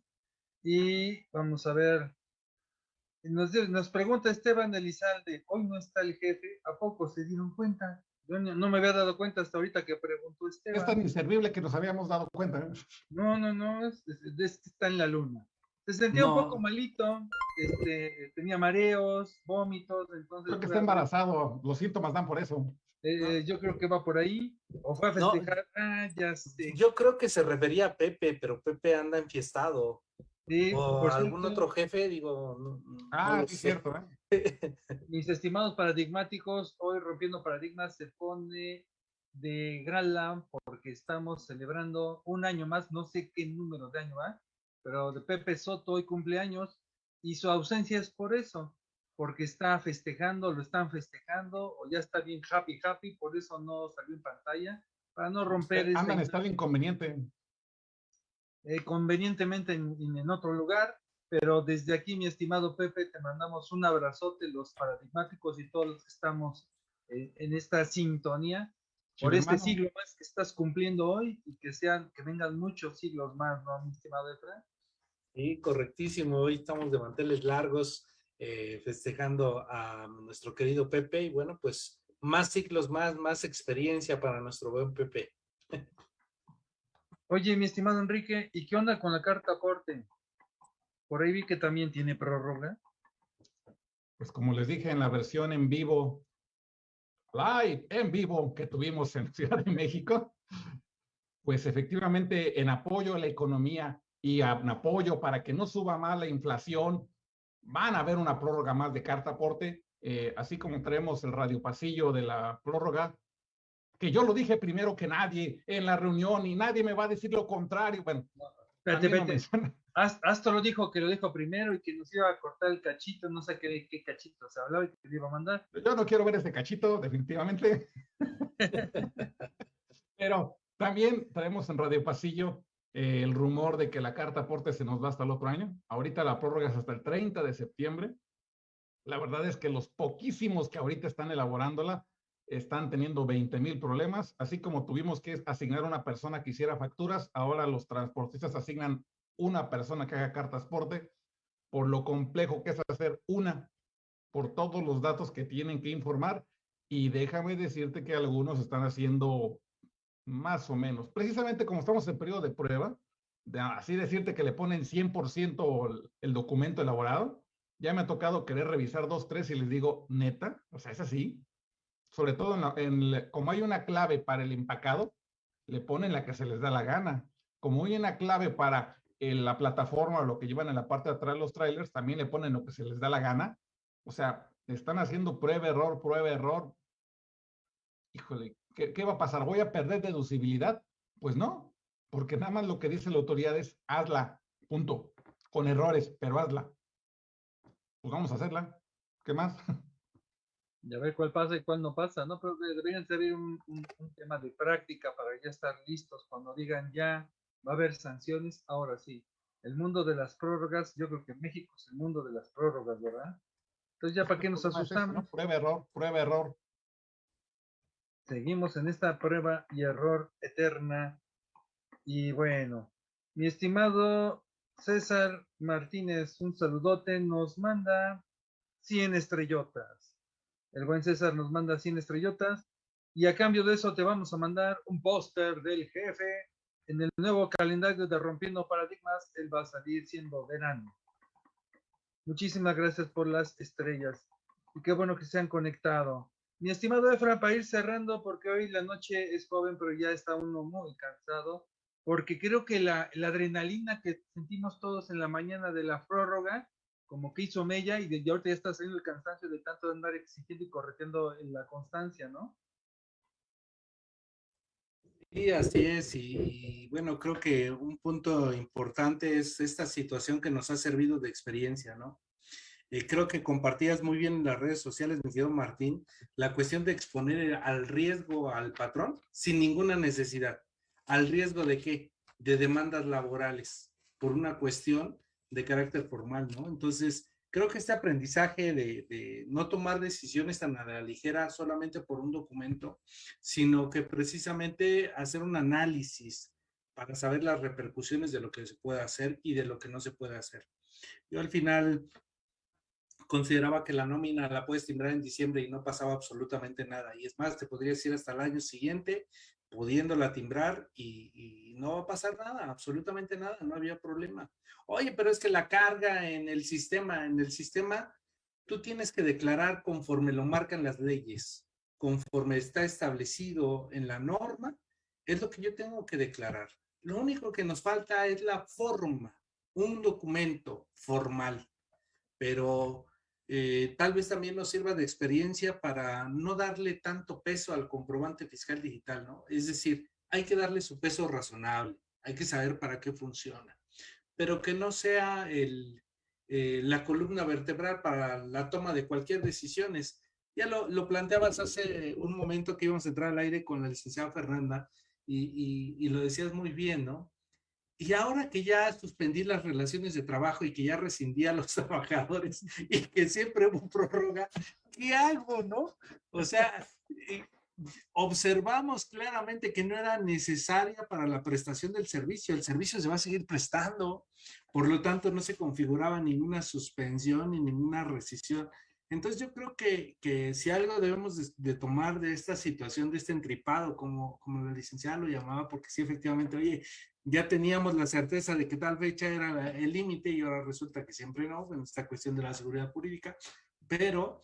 Speaker 3: Y vamos a ver, Nos, nos pregunta Esteban Elizalde, hoy no está el jefe, ¿a poco se dieron cuenta? Yo no, me había dado cuenta hasta ahorita que preguntó Esteban.
Speaker 4: Es tan inservible que nos habíamos dado cuenta. ¿eh?
Speaker 3: No, no, no, es, está en la luna. Se sentía un poco malito, este, tenía mareos, vómitos, entonces...
Speaker 4: Creo que está embarazado, los síntomas dan por eso.
Speaker 3: Eh, yo creo que va por ahí, o fue a festejar, ah, ya sé.
Speaker 5: Yo creo que se refería a Pepe, pero Pepe anda enfiestado. Sí, o por algún otro jefe, digo.
Speaker 4: ah, sí, cierto. ¿eh?
Speaker 3: Mis estimados paradigmáticos, hoy Rompiendo Paradigmas se pone de gala porque estamos celebrando un año más, no sé qué número de año va, pero de Pepe Soto hoy cumpleaños y su ausencia es por eso, porque está festejando, lo están festejando o ya está bien happy, happy, por eso no salió en pantalla, para no romper.
Speaker 4: Andan, está el inconveniente.
Speaker 3: Eh, convenientemente en, otro lugar, pero desde aquí, mi estimado Pepe, te mandamos un abrazote, los paradigmáticos y todos los que estamos eh, en esta sintonía, por este siglo más que estás cumpliendo hoy y que sean, que vengan muchos siglos más, ¿no, mi estimado Efra?
Speaker 5: Sí, correctísimo. Hoy estamos de manteles largos, eh, festejando a nuestro querido Pepe y bueno, pues más ciclos más, más experiencia para nuestro buen Pepe.
Speaker 3: Oye, mi estimado Enrique, ¿y qué onda con la carta aporte? Por ahí vi que también tiene prórroga.
Speaker 4: Pues como les dije en la versión en vivo, live, en vivo que tuvimos en Ciudad de México, pues efectivamente en apoyo a la economía y en apoyo para que no suba más la inflación, van a haber una prórroga más de carta aporte, eh, así como traemos el radio pasillo de la prórroga, que yo lo dije primero que nadie en la reunión y nadie me va a decir lo contrario. Bueno,
Speaker 3: espérate, Hasta lo dijo que lo dijo primero y que nos iba a cortar el cachito, no sé qué, qué cachito se hablaba y que le iba a mandar.
Speaker 4: Yo no quiero ver ese cachito, definitivamente. Pero también traemos en Radio Pasillo eh, el rumor de que la carta aporte se nos va hasta el otro año. Ahorita la prórroga es hasta el 30 de septiembre. La verdad es que los poquísimos que ahorita están elaborándola están teniendo 20 mil problemas, así como tuvimos que asignar una persona que hiciera facturas, ahora los transportistas asignan una persona que haga cartas porte, por lo complejo que es hacer una, por todos los datos que tienen que informar, y déjame decirte que algunos están haciendo más o menos, precisamente como estamos en periodo de prueba, así decirte que le ponen 100% el, el documento elaborado, ya me ha tocado querer revisar dos, tres y les digo, neta, o sea, es así, sobre todo en, como hay una clave para el empacado, le ponen la que se les da la gana. Como hay una clave para la plataforma o lo que llevan en la parte de atrás los trailers, también le ponen lo que se les da la gana. O sea, están haciendo prueba, error, prueba, error. Híjole, ¿qué, ¿qué, va a pasar? ¿Voy a perder deducibilidad? Pues no, porque nada más lo que dice la autoridad es hazla, punto, con errores, pero hazla. Pues vamos a hacerla. ¿Qué más?
Speaker 3: ya ver cuál pasa y cuál no pasa, ¿no? Pero deberían ser un, tema de práctica para ya estar listos cuando digan ya va a haber sanciones. Ahora sí, el mundo de las prórrogas, yo creo que México es el mundo de las prórrogas, ¿verdad? Entonces ya para qué nos asustamos.
Speaker 4: Prueba error, prueba error.
Speaker 3: Seguimos en esta prueba y error eterna. Y bueno, mi estimado César Martínez, un saludote, nos manda 100 estrellotas. El buen César nos manda 100 estrellotas y a cambio de eso te vamos a mandar un póster del jefe. En el nuevo calendario de Rompiendo Paradigmas, él va a salir siendo verano. Muchísimas gracias por las estrellas y qué bueno que se han conectado. Mi estimado Efra, para ir cerrando, porque hoy la noche es joven, pero ya está uno muy cansado, porque creo que la, la adrenalina que sentimos todos en la mañana de la prórroga como que hizo Mella y desde ahorita ya está saliendo el cansancio de tanto andar exigiendo y corrigiendo en la constancia, ¿no?
Speaker 5: Sí, así es. Y, bueno, creo que un punto importante es esta situación que nos ha servido de experiencia, ¿no? Eh, creo que compartías muy bien en las redes sociales, mi querido Martín, la cuestión de exponer al riesgo al patrón sin ninguna necesidad. ¿Al riesgo de qué? De demandas laborales, por una cuestión de carácter formal, ¿no? Entonces, creo que este aprendizaje de, no tomar decisiones tan a la ligera solamente por un documento, sino que precisamente hacer un análisis para saber las repercusiones de lo que se puede hacer y de lo que no se puede hacer. Yo al final consideraba que la nómina la puedes timbrar en diciembre y no pasaba absolutamente nada. Y es más, te podrías ir hasta el año siguiente pudiéndola timbrar y, no va a pasar nada, absolutamente nada, no había problema. Oye, pero es que la carga en el sistema, en el sistema, tú tienes que declarar conforme lo marcan las leyes, conforme está establecido en la norma, es lo que yo tengo que declarar. Lo único que nos falta es la forma, un documento formal, pero eh, tal vez también nos sirva de experiencia para no darle tanto peso al comprobante fiscal digital, ¿no? Es decir, hay que darle su peso razonable, hay que saber para qué funciona, pero que no sea eh, la columna vertebral para la toma de cualquier decisión. Ya lo, lo, planteabas hace un momento que íbamos a entrar al aire con la licenciada Fernanda y, y, y lo decías muy bien, ¿no? Y ahora que ya suspendí las relaciones de trabajo y que ya rescindí a los trabajadores y que siempre hubo prórroga, ¿qué hago, no? O sea, observamos claramente que no era necesaria para la prestación del servicio. El servicio se va a seguir prestando. Por lo tanto, no se configuraba ninguna suspensión ni ninguna rescisión. Entonces yo creo que, que si algo debemos de, de, tomar de esta situación, de este entripado, como, como la licenciada lo llamaba, porque sí, efectivamente, oye, ya teníamos la certeza de que tal fecha era el límite y ahora resulta que siempre no, en esta cuestión de la seguridad jurídica, pero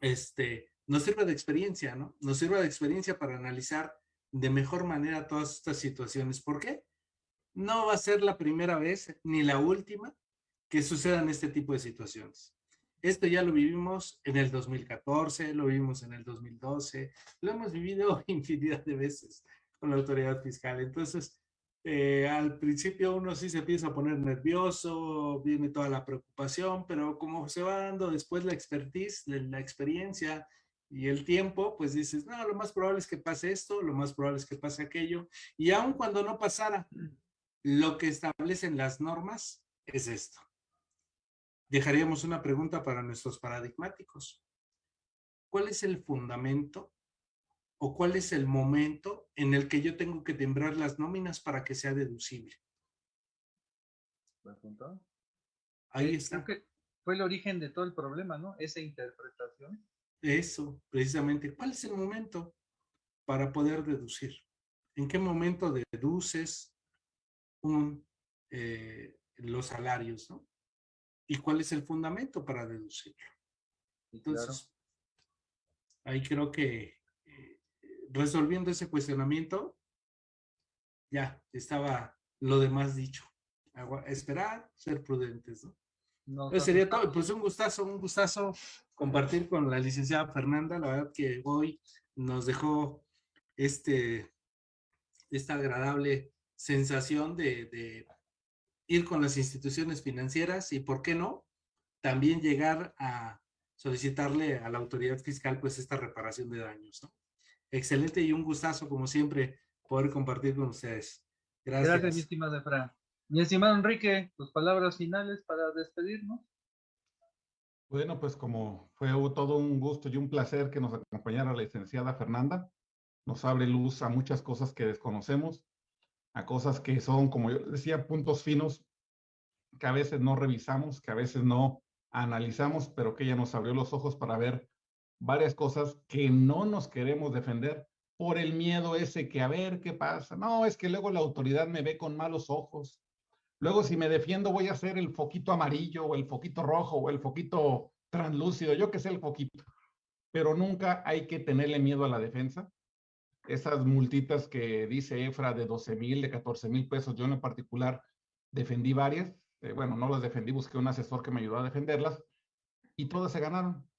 Speaker 5: este, nos sirve de experiencia, ¿no? Nos sirve de experiencia para analizar de mejor manera todas estas situaciones. ¿Por qué? No va a ser la primera vez ni la última que sucedan este tipo de situaciones. Esto ya lo vivimos en el 2014, lo vivimos en el 2012, lo hemos vivido infinidad de veces con la autoridad fiscal. Entonces, eh, al principio uno sí se empieza a poner nervioso, viene toda la preocupación, pero como se va dando después la expertise, la experiencia y el tiempo, pues dices, no, lo más probable es que pase esto, lo más probable es que pase aquello. Y aun cuando no pasara, lo que establecen las normas es esto. Dejaríamos una pregunta para nuestros paradigmáticos. ¿Cuál es el fundamento o cuál es el momento en el que yo tengo que tembrar las nóminas para que sea deducible.
Speaker 3: Ahí está. que fue el origen de todo el problema, ¿no? Esa interpretación.
Speaker 5: Eso, precisamente. ¿Cuál es el momento para poder deducir? ¿En qué momento deduces un, eh, los salarios, ¿no? ¿Y cuál es el fundamento para deducirlo? Entonces, ahí creo que resolviendo ese cuestionamiento, ya estaba lo demás dicho. esperar, ser prudentes, ¿no? no sería todo. Pues un gustazo, un gustazo compartir con la licenciada Fernanda. La verdad que hoy nos dejó este, esta agradable sensación de, de ir con las instituciones financieras y, ¿por qué no? También llegar a solicitarle a la autoridad fiscal pues esta reparación de daños, ¿no? Excelente y un gustazo, como siempre, poder compartir con ustedes.
Speaker 3: Gracias. Gracias, mi estimado Efra. Mi estimado Enrique, tus palabras finales para despedirnos.
Speaker 4: Bueno, pues como fue todo un gusto y un placer que nos acompañara la licenciada Fernanda, nos abre luz a muchas cosas que desconocemos, a cosas que son, como yo decía, puntos finos que a veces no revisamos, que a veces no analizamos, pero que ella nos abrió los ojos para ver varias cosas que no nos queremos defender por el miedo ese que a ver qué pasa. No, es que luego la autoridad me ve con malos ojos. Luego si me defiendo voy a hacer el foquito amarillo o el foquito rojo o el foquito translúcido, yo que sé el foquito. Pero nunca hay que tenerle miedo a la defensa. Esas multitas que dice Efra de 12 mil, de 14 mil pesos, yo en particular defendí varias. Eh, bueno, no las defendí, busqué un asesor que me ayudó a defenderlas y todas se ganaron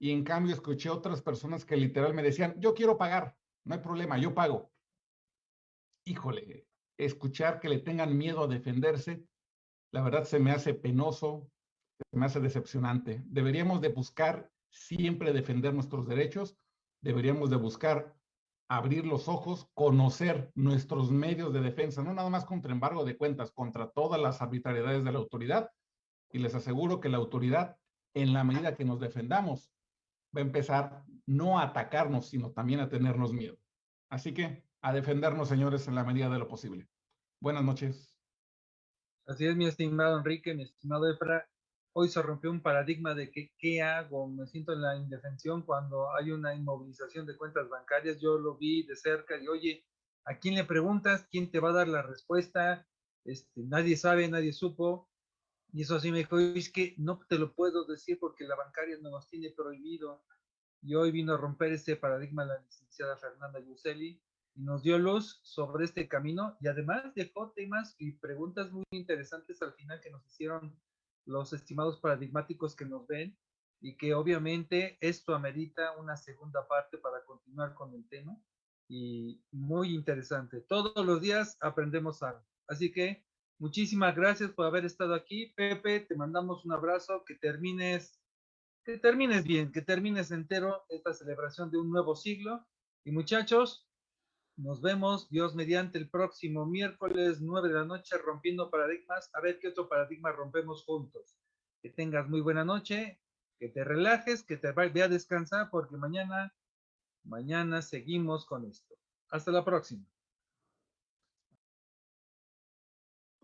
Speaker 4: y en cambio escuché otras personas que literal me decían, yo quiero pagar, no hay problema, yo pago. Híjole, escuchar que le tengan miedo a defenderse, la verdad se me hace penoso, se me hace decepcionante. Deberíamos de buscar siempre defender nuestros derechos, deberíamos de buscar abrir los ojos, conocer nuestros medios de defensa, no nada más contra embargo de cuentas, contra todas las arbitrariedades de la autoridad. Y les aseguro que la autoridad, en la medida que nos defendamos, va a empezar no a atacarnos, sino también a tenernos miedo. Así que a defendernos, señores, en la medida de lo posible. Buenas noches.
Speaker 3: Así es, mi estimado Enrique, mi estimado Efra. Hoy se rompió un paradigma de que qué hago, me siento en la indefensión cuando hay una inmovilización de cuentas bancarias. Yo lo vi de cerca y oye, ¿a quién le preguntas? ¿Quién te va a dar la respuesta? Este, nadie sabe, nadie supo. Y eso así me dijo, es que no te lo puedo decir porque la bancaria no nos tiene prohibido. Y hoy vino a romper ese paradigma la licenciada Fernanda Yuselli y nos dio luz sobre este camino y además dejó temas y preguntas muy interesantes al final que nos hicieron los estimados paradigmáticos que nos ven y que obviamente esto amerita una segunda parte para continuar con el tema y muy interesante. Todos los días aprendemos algo. Así que muchísimas gracias por haber estado aquí. Pepe, te mandamos un abrazo, que termines, que termines bien, que termines entero esta celebración de un nuevo siglo. Y muchachos, nos vemos, Dios mediante, el próximo miércoles 9 de la noche, rompiendo paradigmas. A ver qué otro paradigma rompemos juntos. Que tengas muy buena noche, que te relajes, que te vaya a descansar, porque mañana, mañana seguimos con esto. Hasta la próxima.